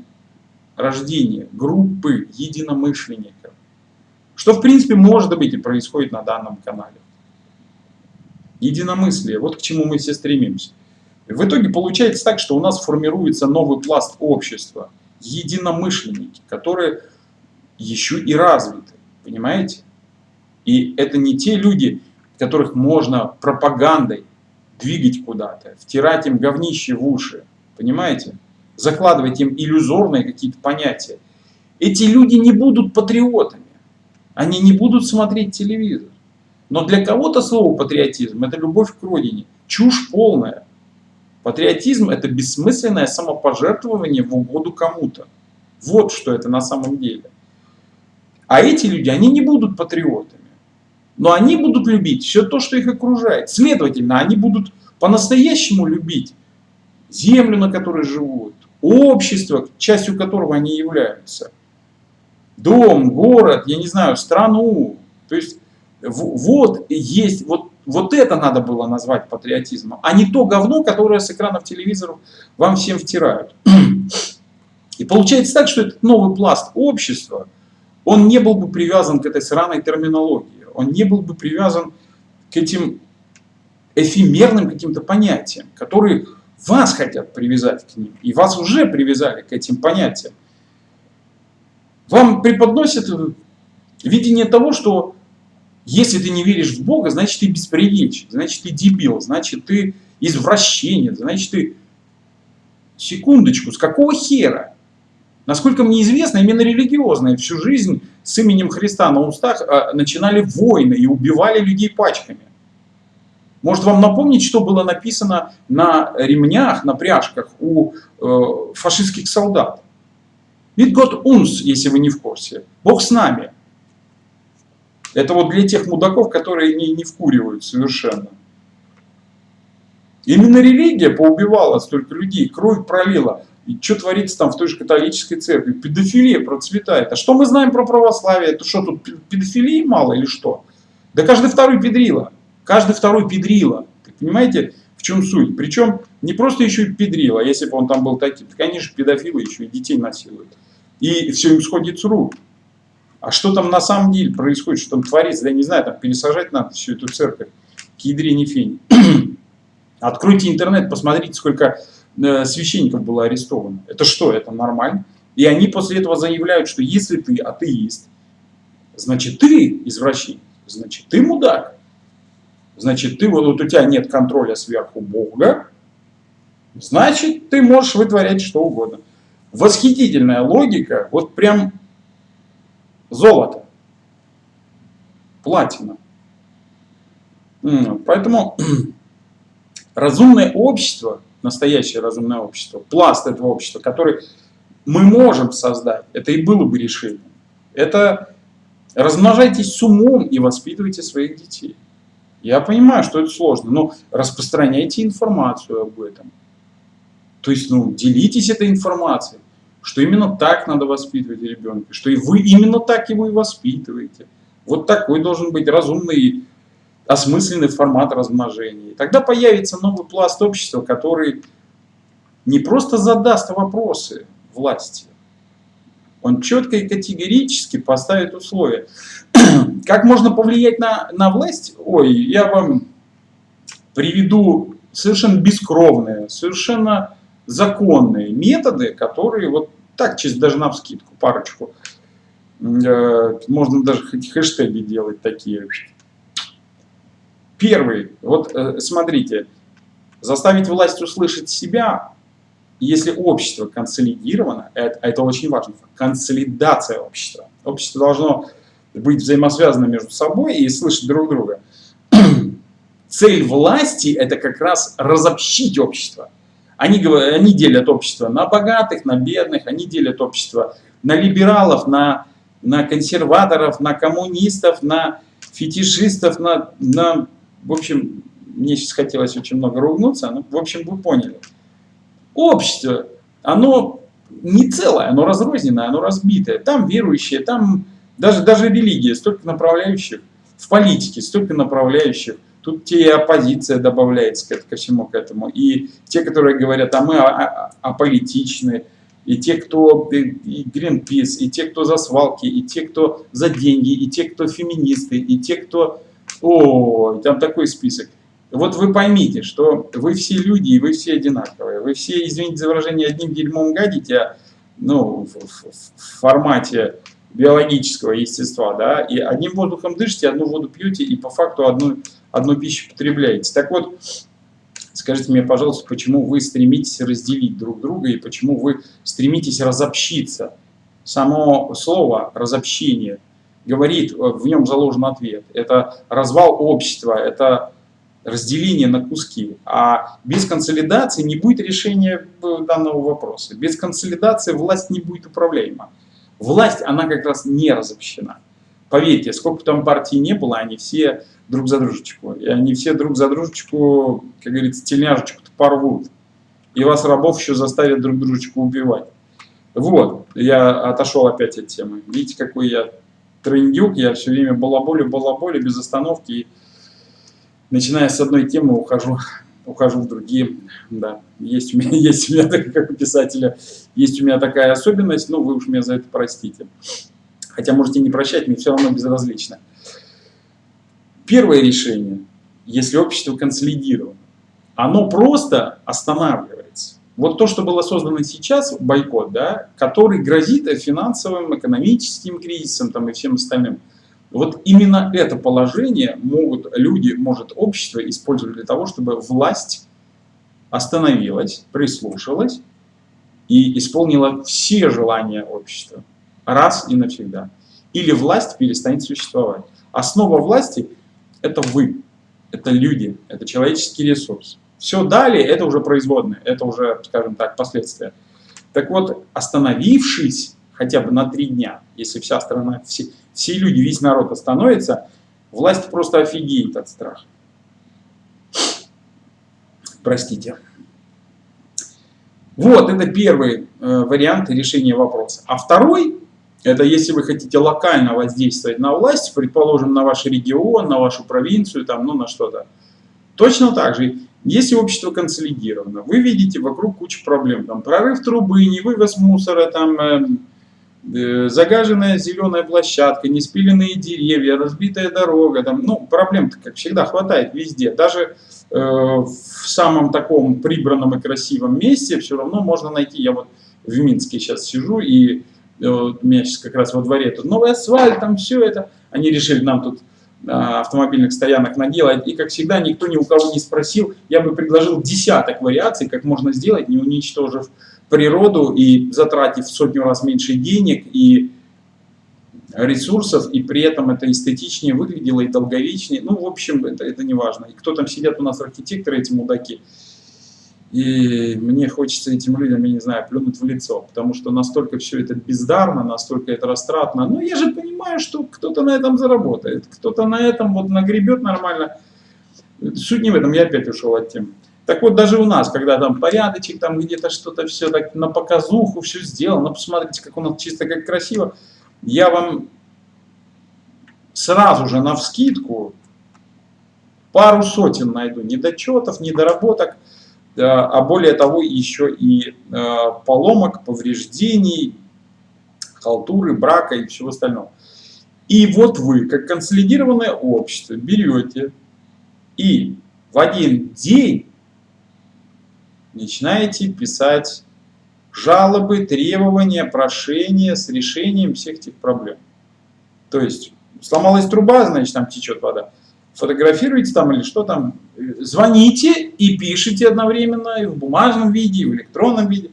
рождение группы единомышленников. Что в принципе может быть и происходит на данном канале. Единомыслие, вот к чему мы все стремимся. В итоге получается так, что у нас формируется новый пласт общества, единомышленники, которые еще и развиты, понимаете? И это не те люди, которых можно пропагандой двигать куда-то, втирать им говнище в уши, понимаете? Закладывать им иллюзорные какие-то понятия. Эти люди не будут патриотами, они не будут смотреть телевизор. Но для кого-то слово патриотизм – это любовь к родине. Чушь полная. Патриотизм – это бессмысленное самопожертвование в угоду кому-то. Вот что это на самом деле. А эти люди, они не будут патриотами. Но они будут любить все то, что их окружает. Следовательно, они будут по-настоящему любить землю, на которой живут, общество, частью которого они являются, дом, город, я не знаю, страну. То есть вот есть, вот, вот это надо было назвать патриотизмом, а не то говно, которое с экранов телевизоров вам всем втирают. И получается так, что этот новый пласт общества – он не был бы привязан к этой сраной терминологии, он не был бы привязан к этим эфемерным каким-то понятиям, которые вас хотят привязать к ним, и вас уже привязали к этим понятиям. Вам преподносят видение того, что Если ты не веришь в Бога, значит ты беспредельщик, значит ты дебил, значит ты извращенец, значит ты... Секундочку, с какого хера? Насколько мне известно, именно религиозные всю жизнь с именем Христа на устах а, начинали войны и убивали людей пачками. Может вам напомнить, что было написано на ремнях, на пряжках у э, фашистских солдат? Ведь Год унс, если вы не в курсе. Бог с нами. Это вот для тех мудаков, которые не, не вкуривают совершенно. Именно религия поубивала столько людей, кровь пролила. И что творится там в той же католической церкви? Педофилия процветает. А что мы знаем про православие? Это что, тут педофилии мало или что? Да каждый второй педрила. Каждый второй педрила. Понимаете, в чем суть? Причем не просто еще и педрила, если бы он там был таким. Так они же педофилы еще и детей насилуют. И все им сходит с рук. А что там на самом деле происходит, что там творится? Да я не знаю, там пересажать надо всю эту церковь. К ядре фени. Откройте интернет, посмотрите, сколько священников было арестовано. Это что? Это нормально? И они после этого заявляют, что если ты атеист, значит ты извращенец, значит ты мудак, значит ты, вот, вот у тебя нет контроля сверху Бога, значит ты можешь вытворять что угодно. Восхитительная логика, вот прям золото, платина. Поэтому разумное общество – настоящее разумное общество, пласт этого общества, который мы можем создать, это и было бы решением. Это размножайтесь с умом и воспитывайте своих детей. Я понимаю, что это сложно, но распространяйте информацию об этом. То есть, ну, делитесь этой информацией, что именно так надо воспитывать ребенка, что и вы именно так его и воспитываете. Вот такой должен быть разумный осмысленный формат размножения. Тогда появится новый пласт общества, который не просто задаст вопросы власти, он четко и категорически поставит условия. Как можно повлиять на, на власть? Ой, я вам приведу совершенно бескровные, совершенно законные методы, которые вот так, чисто даже на вскидку, парочку, э, можно даже хэштеги делать такие, Первый, вот э, смотрите, заставить власть услышать себя, если общество консолидировано, это, это очень важно, консолидация общества. Общество должно быть взаимосвязано между собой и слышать друг друга. Цель власти – это как раз разобщить общество. Они, они делят общество на богатых, на бедных, они делят общество на либералов, на, на консерваторов, на коммунистов, на фетишистов, на, на в общем, мне сейчас хотелось очень много ругнуться, но, в общем, вы поняли. Общество, оно не целое, оно разрозненное, оно разбитое. Там верующие, там даже, даже религия, столько направляющих, в политике столько направляющих. Тут те и оппозиция добавляется ко, ко всему к этому. И те, которые говорят, а мы аполитичны, и те, кто и Greenpeace, и те, кто за свалки, и те, кто за деньги, и те, кто феминисты, и те, кто о, там такой список. Вот вы поймите, что вы все люди, и вы все одинаковые. Вы все, извините за выражение, одним дерьмом гадите, а, ну, в, в, в формате биологического естества, да, и одним воздухом дышите, одну воду пьете, и по факту одну, одну пищу потребляете. Так вот, скажите мне, пожалуйста, почему вы стремитесь разделить друг друга, и почему вы стремитесь разобщиться? Само слово «разобщение» говорит, э, в нем заложен ответ. Это развал общества, это разделение на куски. А без консолидации не будет решения э, данного вопроса. Без консолидации власть не будет управляема. Власть, она как раз не разобщена. Поверьте, сколько там партий не было, они все друг за дружечку. И они все друг за дружечку, как говорится, тельняшечку-то порвут. И вас, рабов, еще заставят друг дружечку убивать. Вот, я отошел опять от темы. Видите, какой я трындюк, я все время балаболю, балаболю без остановки. И начиная с одной темы ухожу, ухожу в другие. Да, есть у меня, есть у меня, как у писателя, есть у меня такая особенность, но вы уж меня за это простите. Хотя можете не прощать, мне все равно безразлично. Первое решение, если общество консолидировано, оно просто останавливается. Вот то, что было создано сейчас, бойкот, да, который грозит финансовым, экономическим кризисом там, и всем остальным, Вот именно это положение могут люди, может общество использовать для того, чтобы власть остановилась, прислушалась и исполнила все желания общества раз и навсегда. Или власть перестанет существовать. Основа власти – это вы, это люди, это человеческий ресурс. Все далее – это уже производные, это уже, скажем так, последствия. Так вот, остановившись хотя бы на три дня, если вся страна, все, все люди, весь народ остановится, власть просто офигеет от страха. Простите. Вот, это первый э, вариант решения вопроса. А второй, это если вы хотите локально воздействовать на власть, предположим, на ваш регион, на вашу провинцию, там, ну, на что-то. Точно так же, если общество консолидировано, вы видите вокруг кучу проблем, там, прорыв трубы, не вывоз мусора, там, э, э, загаженная зеленая площадка, неспиленные деревья, разбитая дорога, там, ну, проблем как всегда, хватает везде. Даже Э, в самом таком прибранном и красивом месте все равно можно найти. Я вот в Минске сейчас сижу, и э, у меня сейчас как раз во дворе тут новый асфальт, там все это. Они решили нам тут автомобильных стоянок наделать. И, как всегда, никто ни у кого не спросил. Я бы предложил десяток вариаций, как можно сделать, не уничтожив природу и затратив в сотню раз меньше денег и ресурсов, и при этом это эстетичнее выглядело и долговечнее. Ну, в общем, это, это не важно. И кто там сидят у нас архитекторы, эти мудаки. И мне хочется этим людям, я не знаю, плюнуть в лицо, потому что настолько все это бездарно, настолько это растратно. Но я же понимаю, что кто-то на этом заработает, кто-то на этом вот нагребет нормально. Суть не в этом, я опять ушел от темы. Так вот, даже у нас, когда там порядочек, там где-то что-то все так на показуху, все сделано, посмотрите, как у нас чисто, как красиво я вам сразу же на вскидку пару сотен найду недочетов, недоработок, а более того еще и э, поломок, повреждений, халтуры, брака и всего остального. И вот вы, как консолидированное общество, берете и в один день начинаете писать жалобы, требования, прошения с решением всех этих проблем. То есть сломалась труба, значит там течет вода. Фотографируете там или что там, звоните и пишите одновременно и в бумажном виде, и в электронном виде.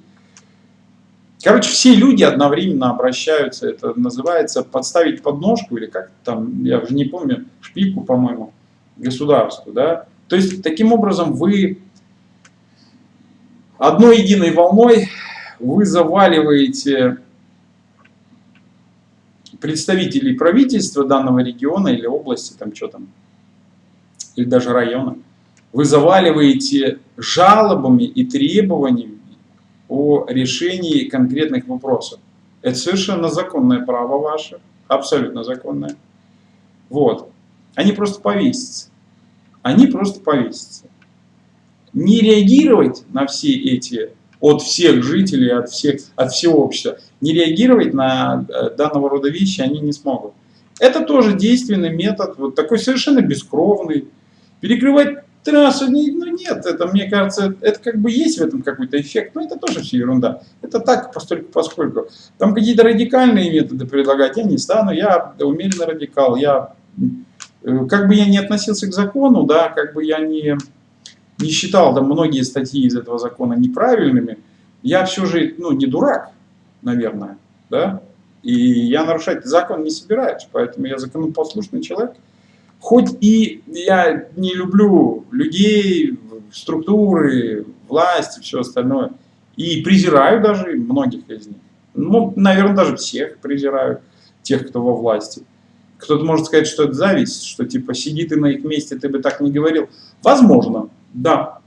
Короче, все люди одновременно обращаются, это называется подставить подножку или как там, я уже не помню, шпильку, по-моему, государству, да. То есть, таким образом, вы одной единой волной вы заваливаете представителей правительства данного региона или области, там что там, или даже района, вы заваливаете жалобами и требованиями о решении конкретных вопросов. Это совершенно законное право ваше, абсолютно законное. Вот. Они просто повесятся. Они просто повесятся. Не реагировать на все эти от всех жителей, от, всех, от всего общества. Не реагировать на э, данного рода вещи они не смогут. Это тоже действенный метод, вот такой совершенно бескровный. Перекрывать трассу, ну нет, это мне кажется, это как бы есть в этом какой-то эффект, но это тоже все ерунда. Это так, постольку, поскольку. Там какие-то радикальные методы предлагать я не стану, я умеренно радикал, я, э, как бы я не относился к закону, да, как бы я не не считал там многие статьи из этого закона неправильными, я все же, ну, не дурак, наверное, да, и я нарушать закон не собираюсь, поэтому я законопослушный человек. Хоть и я не люблю людей, структуры, власть и все остальное, и презираю даже многих из них. Ну, наверное, даже всех презираю, тех, кто во власти. Кто-то может сказать, что это зависть, что типа сиди ты на их месте, ты бы так не говорил. Возможно, да,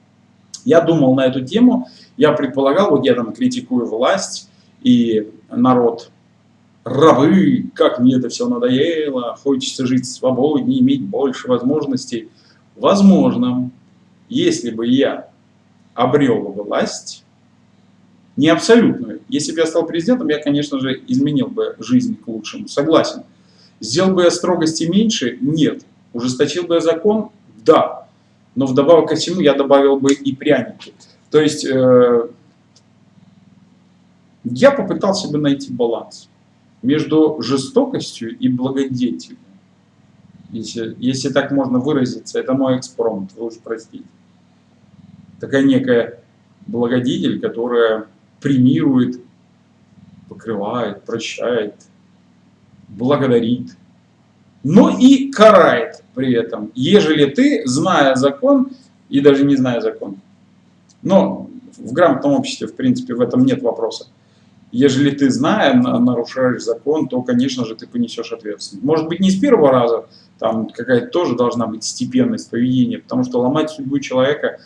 я думал на эту тему, я предполагал, вот я там критикую власть и народ, рабы, как мне это все надоело, хочется жить свободнее, иметь больше возможностей. Возможно, если бы я обрел власть, не абсолютную, если бы я стал президентом, я, конечно же, изменил бы жизнь к лучшему, согласен. Сделал бы я строгости меньше? Нет. Ужесточил бы я закон? Да но вдобавок ко всему я добавил бы и пряники. То есть э, я попытался бы найти баланс между жестокостью и благодетелью. если, если так можно выразиться, это мой экспромт, вы уж простите. Такая некая благодетель, которая премирует, покрывает, прощает, благодарит, но и карает при этом, ежели ты, зная закон и даже не зная закон. Но в грамотном обществе, в принципе, в этом нет вопроса. Ежели ты, зная, нарушаешь закон, то, конечно же, ты понесешь ответственность. Может быть, не с первого раза, там какая-то тоже должна быть степенность поведения, потому что ломать судьбу человека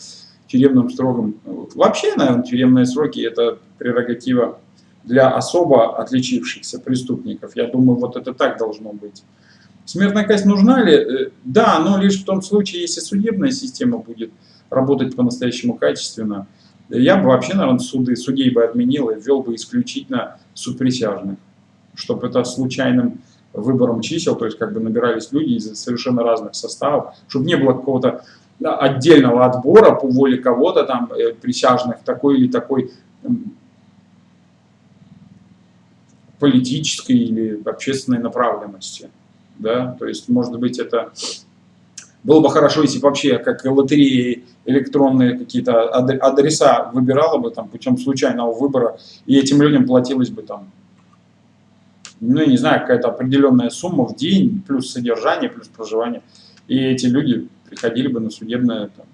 тюремным строгом... Вообще, наверное, тюремные сроки – это прерогатива для особо отличившихся преступников. Я думаю, вот это так должно быть. Смертная казнь нужна ли? Э, да, но лишь в том случае, если судебная система будет работать по-настоящему качественно. Я бы вообще, наверное, суды, судей бы отменил и ввел бы исключительно суд присяжных, чтобы это случайным выбором чисел, то есть как бы набирались люди из совершенно разных составов, чтобы не было какого-то отдельного отбора по воле кого-то там э, присяжных такой или такой политической или общественной направленности. Да? То есть, может быть, это было бы хорошо, если бы вообще, как лотереи, электронные какие-то адреса выбирала бы там путем случайного выбора, и этим людям платилось бы там, ну, я не знаю, какая-то определенная сумма в день, плюс содержание, плюс проживание. И эти люди приходили бы на судебное там,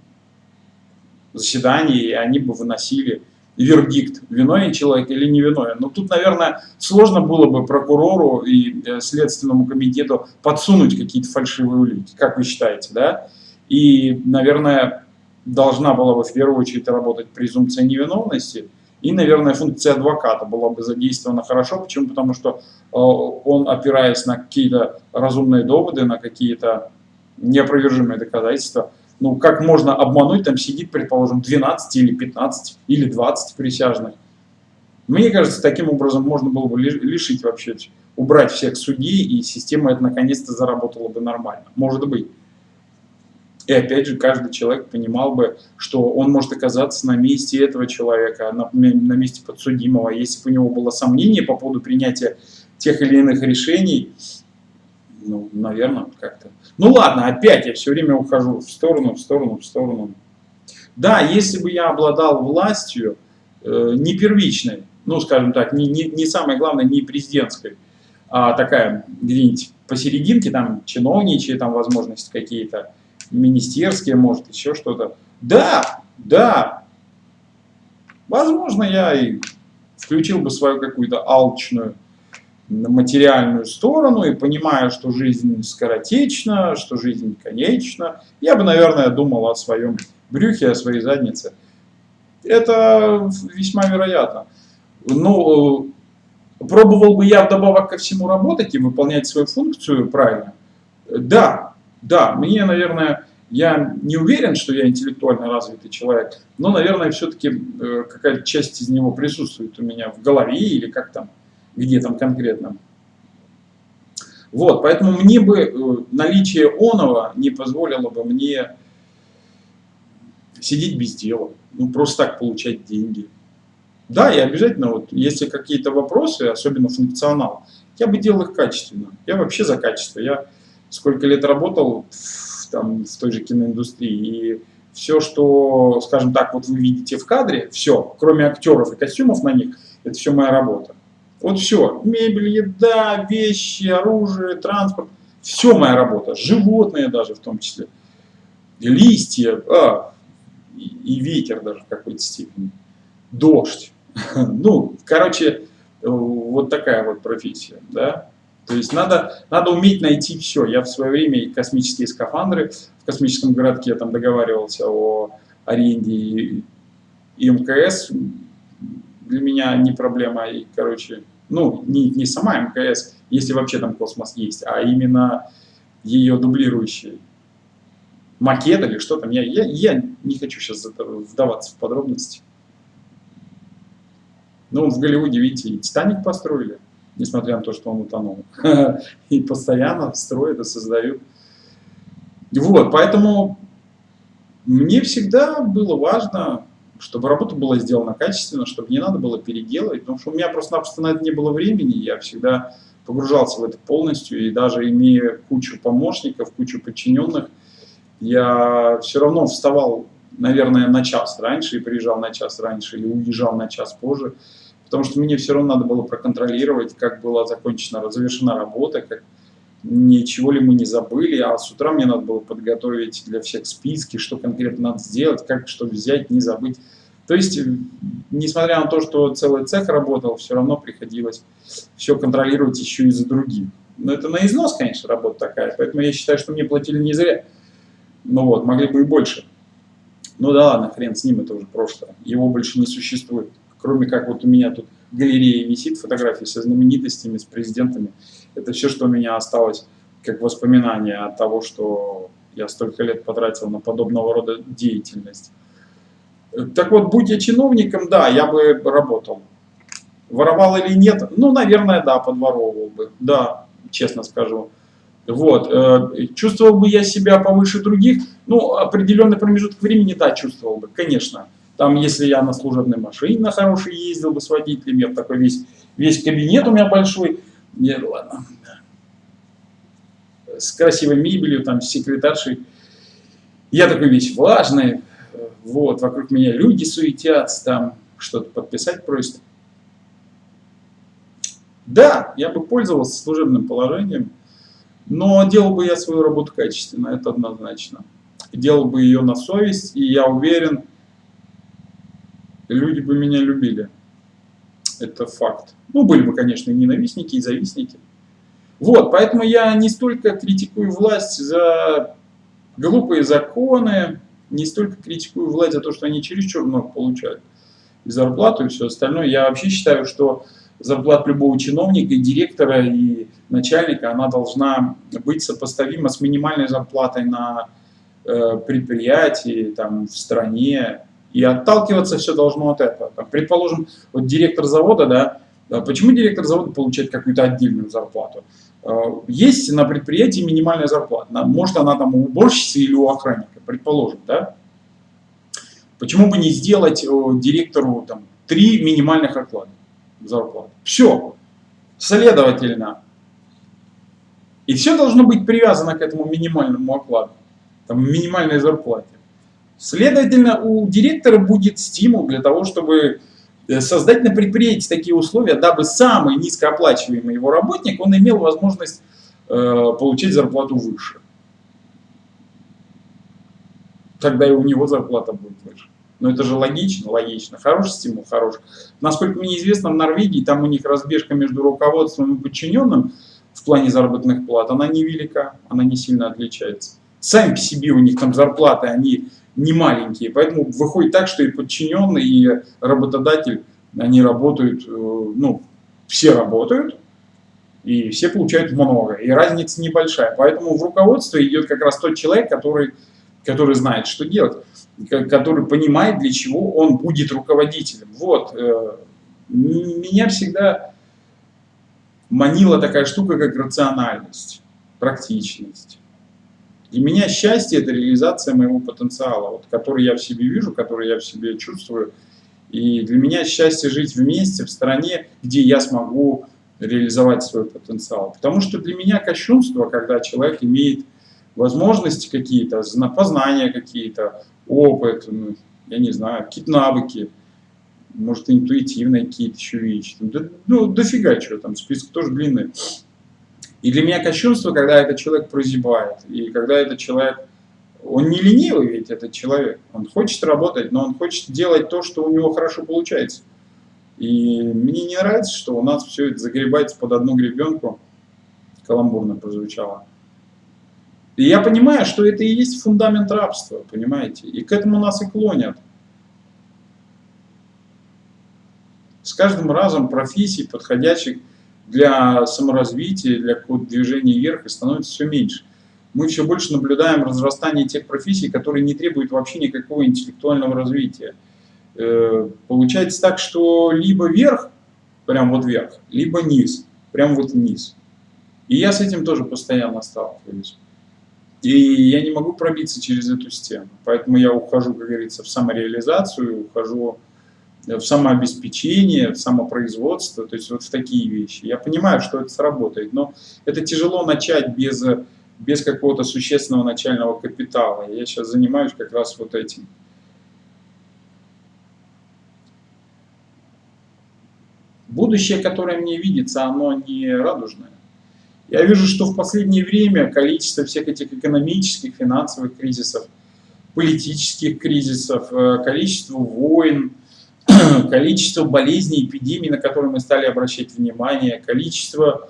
заседание, и они бы выносили вердикт, виновен человек или не виновен. Но тут, наверное, сложно было бы прокурору и э, Следственному комитету подсунуть какие-то фальшивые улики, как вы считаете, да? И, наверное, должна была бы в первую очередь работать презумпция невиновности, и, наверное, функция адвоката была бы задействована хорошо. Почему? Потому что э, он, опираясь на какие-то разумные доводы, на какие-то неопровержимые доказательства, ну, как можно обмануть, там сидит, предположим, 12 или 15 или 20 присяжных. Мне кажется, таким образом можно было бы лишить вообще, убрать всех судей, и система это наконец-то заработала бы нормально. Может быть. И опять же, каждый человек понимал бы, что он может оказаться на месте этого человека, на, на месте подсудимого. Если бы у него было сомнение по поводу принятия тех или иных решений, ну, наверное, как-то. Ну ладно, опять я все время ухожу в сторону, в сторону, в сторону. Да, если бы я обладал властью, э, не первичной, ну, скажем так, не, не, не самое главное, не президентской, а такая где-нибудь посерединке, там, чиновничьи, там, возможности какие-то, министерские, может, еще что-то. Да, да, возможно, я и включил бы свою какую-то алчную материальную сторону и понимая, что жизнь скоротечна, что жизнь конечна, я бы, наверное, думал о своем брюхе, о своей заднице. Это весьма вероятно. Но э, пробовал бы я вдобавок ко всему работать и выполнять свою функцию правильно? Да, да, мне, наверное, я не уверен, что я интеллектуально развитый человек, но, наверное, все-таки э, какая-то часть из него присутствует у меня в голове или как там где там конкретно. Вот, поэтому мне бы э, наличие оного не позволило бы мне сидеть без дела, ну просто так получать деньги. Да, и обязательно, вот, если какие-то вопросы, особенно функционал, я бы делал их качественно. Я вообще за качество. Я сколько лет работал в, там, в той же киноиндустрии, и все, что, скажем так, вот вы видите в кадре, все, кроме актеров и костюмов на них, это все моя работа. Вот все, мебель, еда, вещи, оружие, транспорт, все моя работа, животные даже в том числе, листья, а, и, ветер даже в какой-то степени, дождь. Ну, короче, вот такая вот профессия, да. То есть надо, надо уметь найти все. Я в свое время космические скафандры в космическом городке там договаривался о аренде и, и МКС для меня не проблема. И, короче, ну, не, не сама МКС, если вообще там космос есть, а именно ее дублирующий макет или что там. Я, я, я не хочу сейчас вдаваться в подробности. Ну, в Голливуде, видите, и Титаник построили, несмотря на то, что он утонул. И постоянно строят и создают. Вот, поэтому мне всегда было важно чтобы работа была сделана качественно, чтобы не надо было переделывать, потому что у меня просто-напросто на это не было времени, я всегда погружался в это полностью, и даже имея кучу помощников, кучу подчиненных, я все равно вставал, наверное, на час раньше и приезжал на час раньше или уезжал на час позже, потому что мне все равно надо было проконтролировать, как была закончена, завершена работа, как ничего ли мы не забыли, а с утра мне надо было подготовить для всех списки, что конкретно надо сделать, как что взять, не забыть. То есть, несмотря на то, что целый цех работал, все равно приходилось все контролировать еще и за других. Но это на износ, конечно, работа такая, поэтому я считаю, что мне платили не зря. Ну вот, могли бы и больше. Ну да ладно, хрен с ним, это уже прошлое. Его больше не существует. Кроме как вот у меня тут галерея висит, фотографии со знаменитостями, с президентами. Это все, что у меня осталось как воспоминание от того, что я столько лет потратил на подобного рода деятельность. Так вот, будь я чиновником, да, я бы работал. Воровал или нет? Ну, наверное, да, подворовывал бы. Да, честно скажу. Вот. Э, чувствовал бы я себя повыше других? Ну, определенный промежуток времени, да, чувствовал бы, конечно. Там, если я на служебной машине на хорошей ездил бы с водителем, я такой весь, весь кабинет у меня большой. Нет, ладно. С красивой мебелью, там, с секретаршей. Я такой весь важный, вот, вокруг меня люди суетятся, там что-то подписать просят. Да, я бы пользовался служебным положением, но делал бы я свою работу качественно, это однозначно. Делал бы ее на совесть, и я уверен, люди бы меня любили. Это факт. Ну, были бы, конечно, и ненавистники, и завистники. Вот, поэтому я не столько критикую власть за глупые законы, не столько критикую власть за то, что они чересчур много получают и зарплату, и все остальное. Я вообще считаю, что зарплата любого чиновника, и директора, и начальника, она должна быть сопоставима с минимальной зарплатой на э, предприятии, там, в стране. И отталкиваться все должно от этого. Там, предположим, вот директор завода, да, почему директор завода получает какую-то отдельную зарплату? Э, есть на предприятии минимальная зарплата. Может она там у уборщицы или у охранника, предположим, да? Почему бы не сделать директору там, три минимальных оклада зарплаты? Все. Следовательно, и все должно быть привязано к этому минимальному окладу, там, минимальной зарплате. Следовательно, у директора будет стимул для того, чтобы Э, создать на предприятии такие условия, дабы самый низкооплачиваемый его работник, он имел возможность э, получить зарплату выше. Тогда и у него зарплата будет выше. Но это же логично, логично. Хороший стимул, хороший. Насколько мне известно, в Норвегии там у них разбежка между руководством и подчиненным в плане заработных плат, она невелика, она не сильно отличается. Сами по себе у них там зарплаты, они не маленькие. Поэтому выходит так, что и подчиненный, и работодатель, они работают, э, ну, все работают, и все получают много, и разница небольшая. Поэтому в руководство идет как раз тот человек, который, который знает, что делать, который понимает, для чего он будет руководителем. Вот, э, меня всегда манила такая штука, как рациональность, практичность. Для меня счастье – это реализация моего потенциала, вот, который я в себе вижу, который я в себе чувствую. И для меня счастье жить вместе, в стране, где я смогу реализовать свой потенциал. Потому что для меня кощунство, когда человек имеет возможности какие-то, познания какие-то, опыт, ну, я не знаю, какие-то навыки, может, интуитивные какие-то еще вещи. Да, ну, дофига чего там, список тоже длинный. И для меня кощунство, когда этот человек прозябает, и когда этот человек, он не ленивый ведь этот человек, он хочет работать, но он хочет делать то, что у него хорошо получается. И мне не нравится, что у нас все это загребается под одну гребенку, каламбурно прозвучало. И я понимаю, что это и есть фундамент рабства, понимаете, и к этому нас и клонят. С каждым разом профессий, подходящих для саморазвития, для какого-то движения вверх и становится все меньше. Мы все больше наблюдаем разрастание тех профессий, которые не требуют вообще никакого интеллектуального развития. Э, получается так, что либо вверх, прям вот вверх, либо низ, прям вот вниз. И я с этим тоже постоянно сталкиваюсь. И я не могу пробиться через эту стену. Поэтому я ухожу, как говорится, в самореализацию, ухожу в самообеспечение, в самопроизводство, то есть вот в такие вещи. Я понимаю, что это сработает, но это тяжело начать без, без какого-то существенного начального капитала. Я сейчас занимаюсь как раз вот этим. Будущее, которое мне видится, оно не радужное. Я вижу, что в последнее время количество всех этих экономических, финансовых кризисов, политических кризисов, э, количество войн, количество болезней, эпидемий, на которые мы стали обращать внимание, количество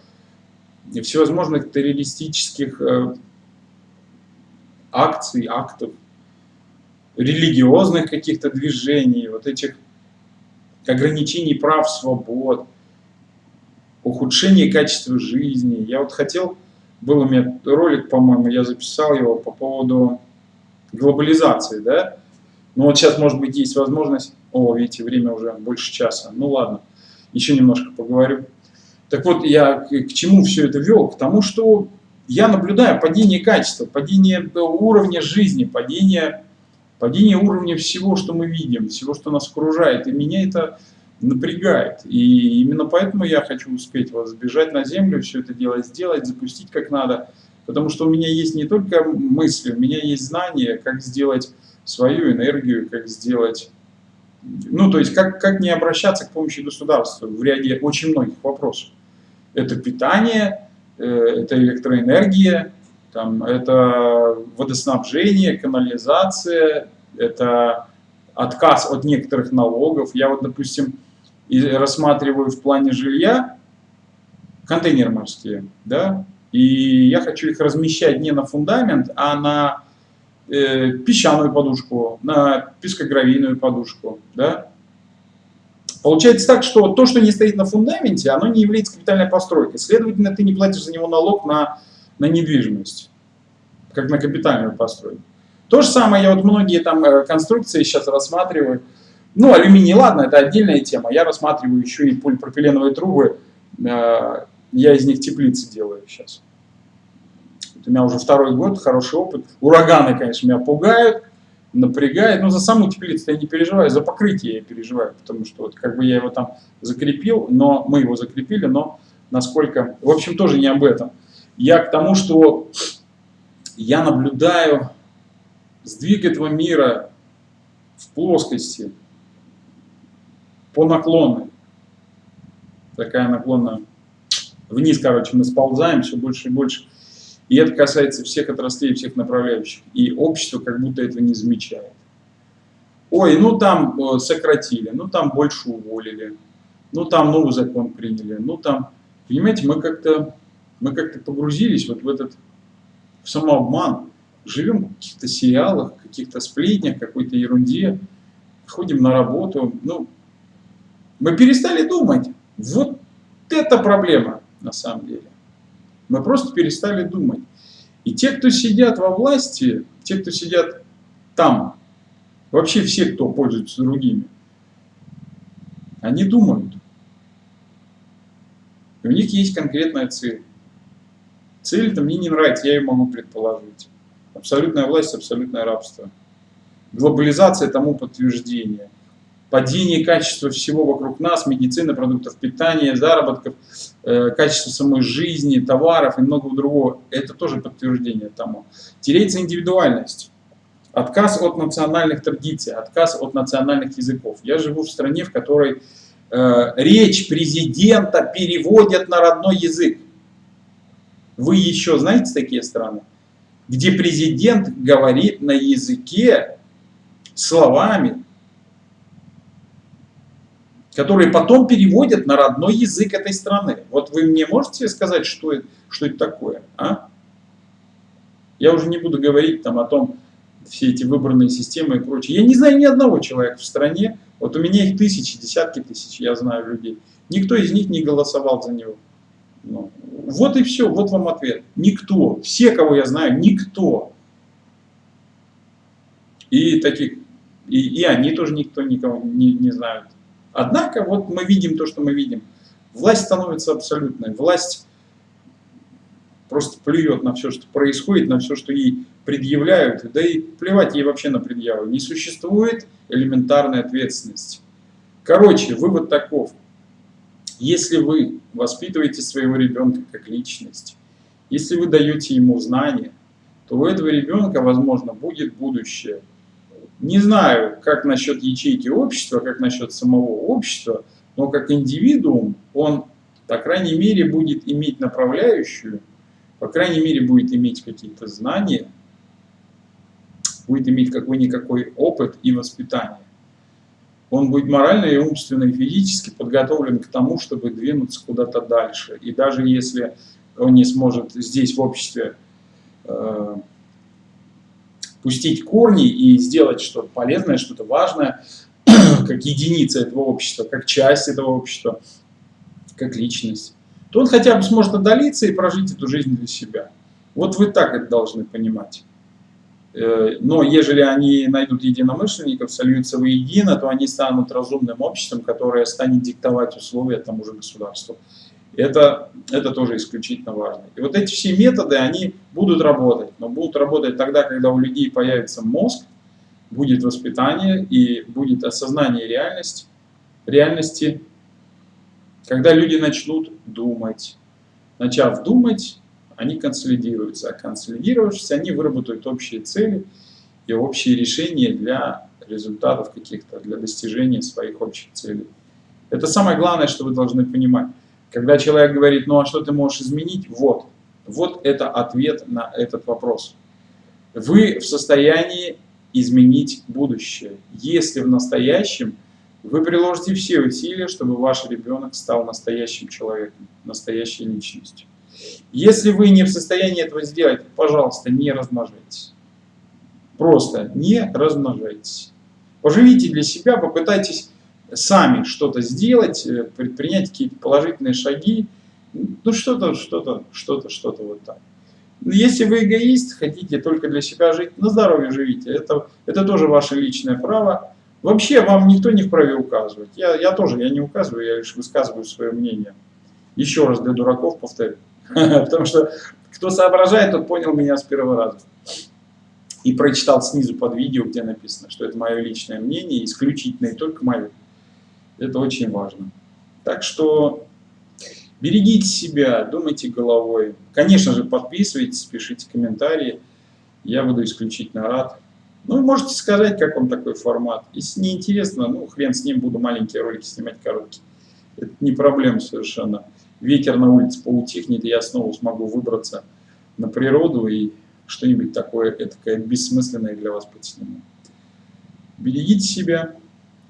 всевозможных террористических э, акций, актов, религиозных каких-то движений, вот этих ограничений прав, свобод, ухудшение качества жизни. Я вот хотел, был у меня ролик, по-моему, я записал его по поводу глобализации, да, ну вот сейчас, может быть, есть возможность, о, видите, время уже больше часа, ну ладно, еще немножко поговорю. Так вот, я к чему все это вел? К тому, что я наблюдаю падение качества, падение уровня жизни, падение, падение уровня всего, что мы видим, всего, что нас окружает. И меня это напрягает. И именно поэтому я хочу успеть вот сбежать на землю, все это дело сделать, запустить как надо. Потому что у меня есть не только мысли, у меня есть знания, как сделать свою энергию, как сделать... Ну, то есть, как, как не обращаться к помощи государства в ряде очень многих вопросов. Это питание, э, это электроэнергия, там, это водоснабжение, канализация, это отказ от некоторых налогов. Я вот, допустим, рассматриваю в плане жилья контейнеры морские, да, и я хочу их размещать не на фундамент, а на э, песчаную подушку, на пескогравийную подушку. Да? Получается так, что то, что не стоит на фундаменте, оно не является капитальной постройкой. Следовательно, ты не платишь за него налог на, на недвижимость, как на капитальную постройку. То же самое, я вот многие там э, конструкции сейчас рассматриваю. Ну, алюминий, ладно, это отдельная тема. Я рассматриваю еще и полипропиленовые трубы. Э, я из них теплицы делаю сейчас. У меня уже второй год, хороший опыт. Ураганы, конечно, меня пугают, напрягают. Но за саму теплицу я не переживаю, за покрытие я переживаю, потому что вот как бы я его там закрепил, но мы его закрепили, но насколько... В общем, тоже не об этом. Я к тому, что я наблюдаю сдвиг этого мира в плоскости по наклонной. Такая наклонная. Вниз, короче, мы сползаем все больше и больше. И это касается всех отраслей, всех направляющих. И общество как будто этого не замечает. Ой, ну там э, сократили, ну там больше уволили, ну там новый закон приняли, ну там... Понимаете, мы как-то мы как-то погрузились вот в этот в самообман. Живем в каких-то сериалах, каких-то сплетнях, какой-то ерунде, ходим на работу. Ну, мы перестали думать. Вот это проблема на самом деле. Мы просто перестали думать. И те, кто сидят во власти, те, кто сидят там, вообще все, кто пользуется другими, они думают. И у них есть конкретная цель. Цель это мне не нравится, я ее могу предположить. Абсолютная власть, абсолютное рабство. Глобализация тому подтверждение падение качества всего вокруг нас, медицины, продуктов питания, заработков, э, качество самой жизни, товаров и многого другого. Это тоже подтверждение тому. Теряется индивидуальность. Отказ от национальных традиций, отказ от национальных языков. Я живу в стране, в которой э, речь президента переводят на родной язык. Вы еще знаете такие страны? Где президент говорит на языке словами, которые потом переводят на родной язык этой страны. Вот вы мне можете сказать, что это, что это такое? А? Я уже не буду говорить там о том, все эти выбранные системы и прочее. Я не знаю ни одного человека в стране, вот у меня их тысячи, десятки тысяч, я знаю людей. Никто из них не голосовал за него. Ну, вот и все, вот вам ответ. Никто. Все, кого я знаю, никто. И таких, и, и они тоже никто никого не, не знают. Однако вот мы видим то, что мы видим. Власть становится абсолютной. Власть просто плюет на все, что происходит, на все, что ей предъявляют. Да и плевать ей вообще на предъявы. Не существует элементарной ответственности. Короче, вывод таков. Если вы воспитываете своего ребенка как личность, если вы даете ему знания, то у этого ребенка, возможно, будет будущее. Не знаю, как насчет ячейки общества, как насчет самого общества, но как индивидуум он, по крайней мере, будет иметь направляющую, по крайней мере, будет иметь какие-то знания, будет иметь какой-никакой опыт и воспитание. Он будет морально и умственно и физически подготовлен к тому, чтобы двинуться куда-то дальше. И даже если он не сможет здесь в обществе э, пустить корни и сделать что-то полезное, что-то важное, как единица этого общества, как часть этого общества, как личность, то он хотя бы сможет отдалиться и прожить эту жизнь для себя. Вот вы так это должны понимать. Э, но ежели они найдут единомышленников, сольются воедино, то они станут разумным обществом, которое станет диктовать условия тому же государству. Это, это тоже исключительно важно. И вот эти все методы, они будут работать, но будут работать тогда, когда у людей появится мозг, будет воспитание и будет осознание реальности, реальности, когда люди начнут думать. Начав думать, они консолидируются, а консолидировавшись, они выработают общие цели и общие решения для результатов каких-то, для достижения своих общих целей. Это самое главное, что вы должны понимать. Когда человек говорит, ну а что ты можешь изменить? Вот, вот это ответ на этот вопрос. Вы в состоянии изменить будущее, если в настоящем вы приложите все усилия, чтобы ваш ребенок стал настоящим человеком, настоящей личностью. Если вы не в состоянии этого сделать, пожалуйста, не размножайтесь. Просто не размножайтесь. Поживите для себя, попытайтесь сами что-то сделать, э, предпринять какие-то положительные шаги. Ну что-то, что-то, что-то, что-то вот так. Если вы эгоист, хотите только для себя жить, на здоровье живите. Это, это тоже ваше личное право. Вообще вам никто не вправе указывать. Я, я тоже, я не указываю, я лишь высказываю свое мнение. Еще раз для дураков повторю. Потому что кто соображает, тот понял меня с первого раза. И прочитал снизу под видео, где написано, что это мое личное мнение, исключительное и только мое. Это очень важно. Так что берегите себя, думайте головой. Конечно же, подписывайтесь, пишите комментарии. Я буду исключительно рад. Ну, можете сказать, как вам такой формат. Если не интересно, ну, хрен с ним, буду маленькие ролики снимать короткие. Это не проблема совершенно. Ветер на улице поутихнет, и я снова смогу выбраться на природу и что-нибудь такое этакое бессмысленное для вас подсниму. Берегите себя.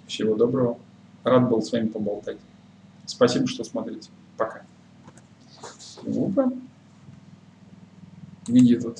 Всего доброго. Рад был с вами поболтать. Спасибо, что смотрите. Пока. Опа. Где тут?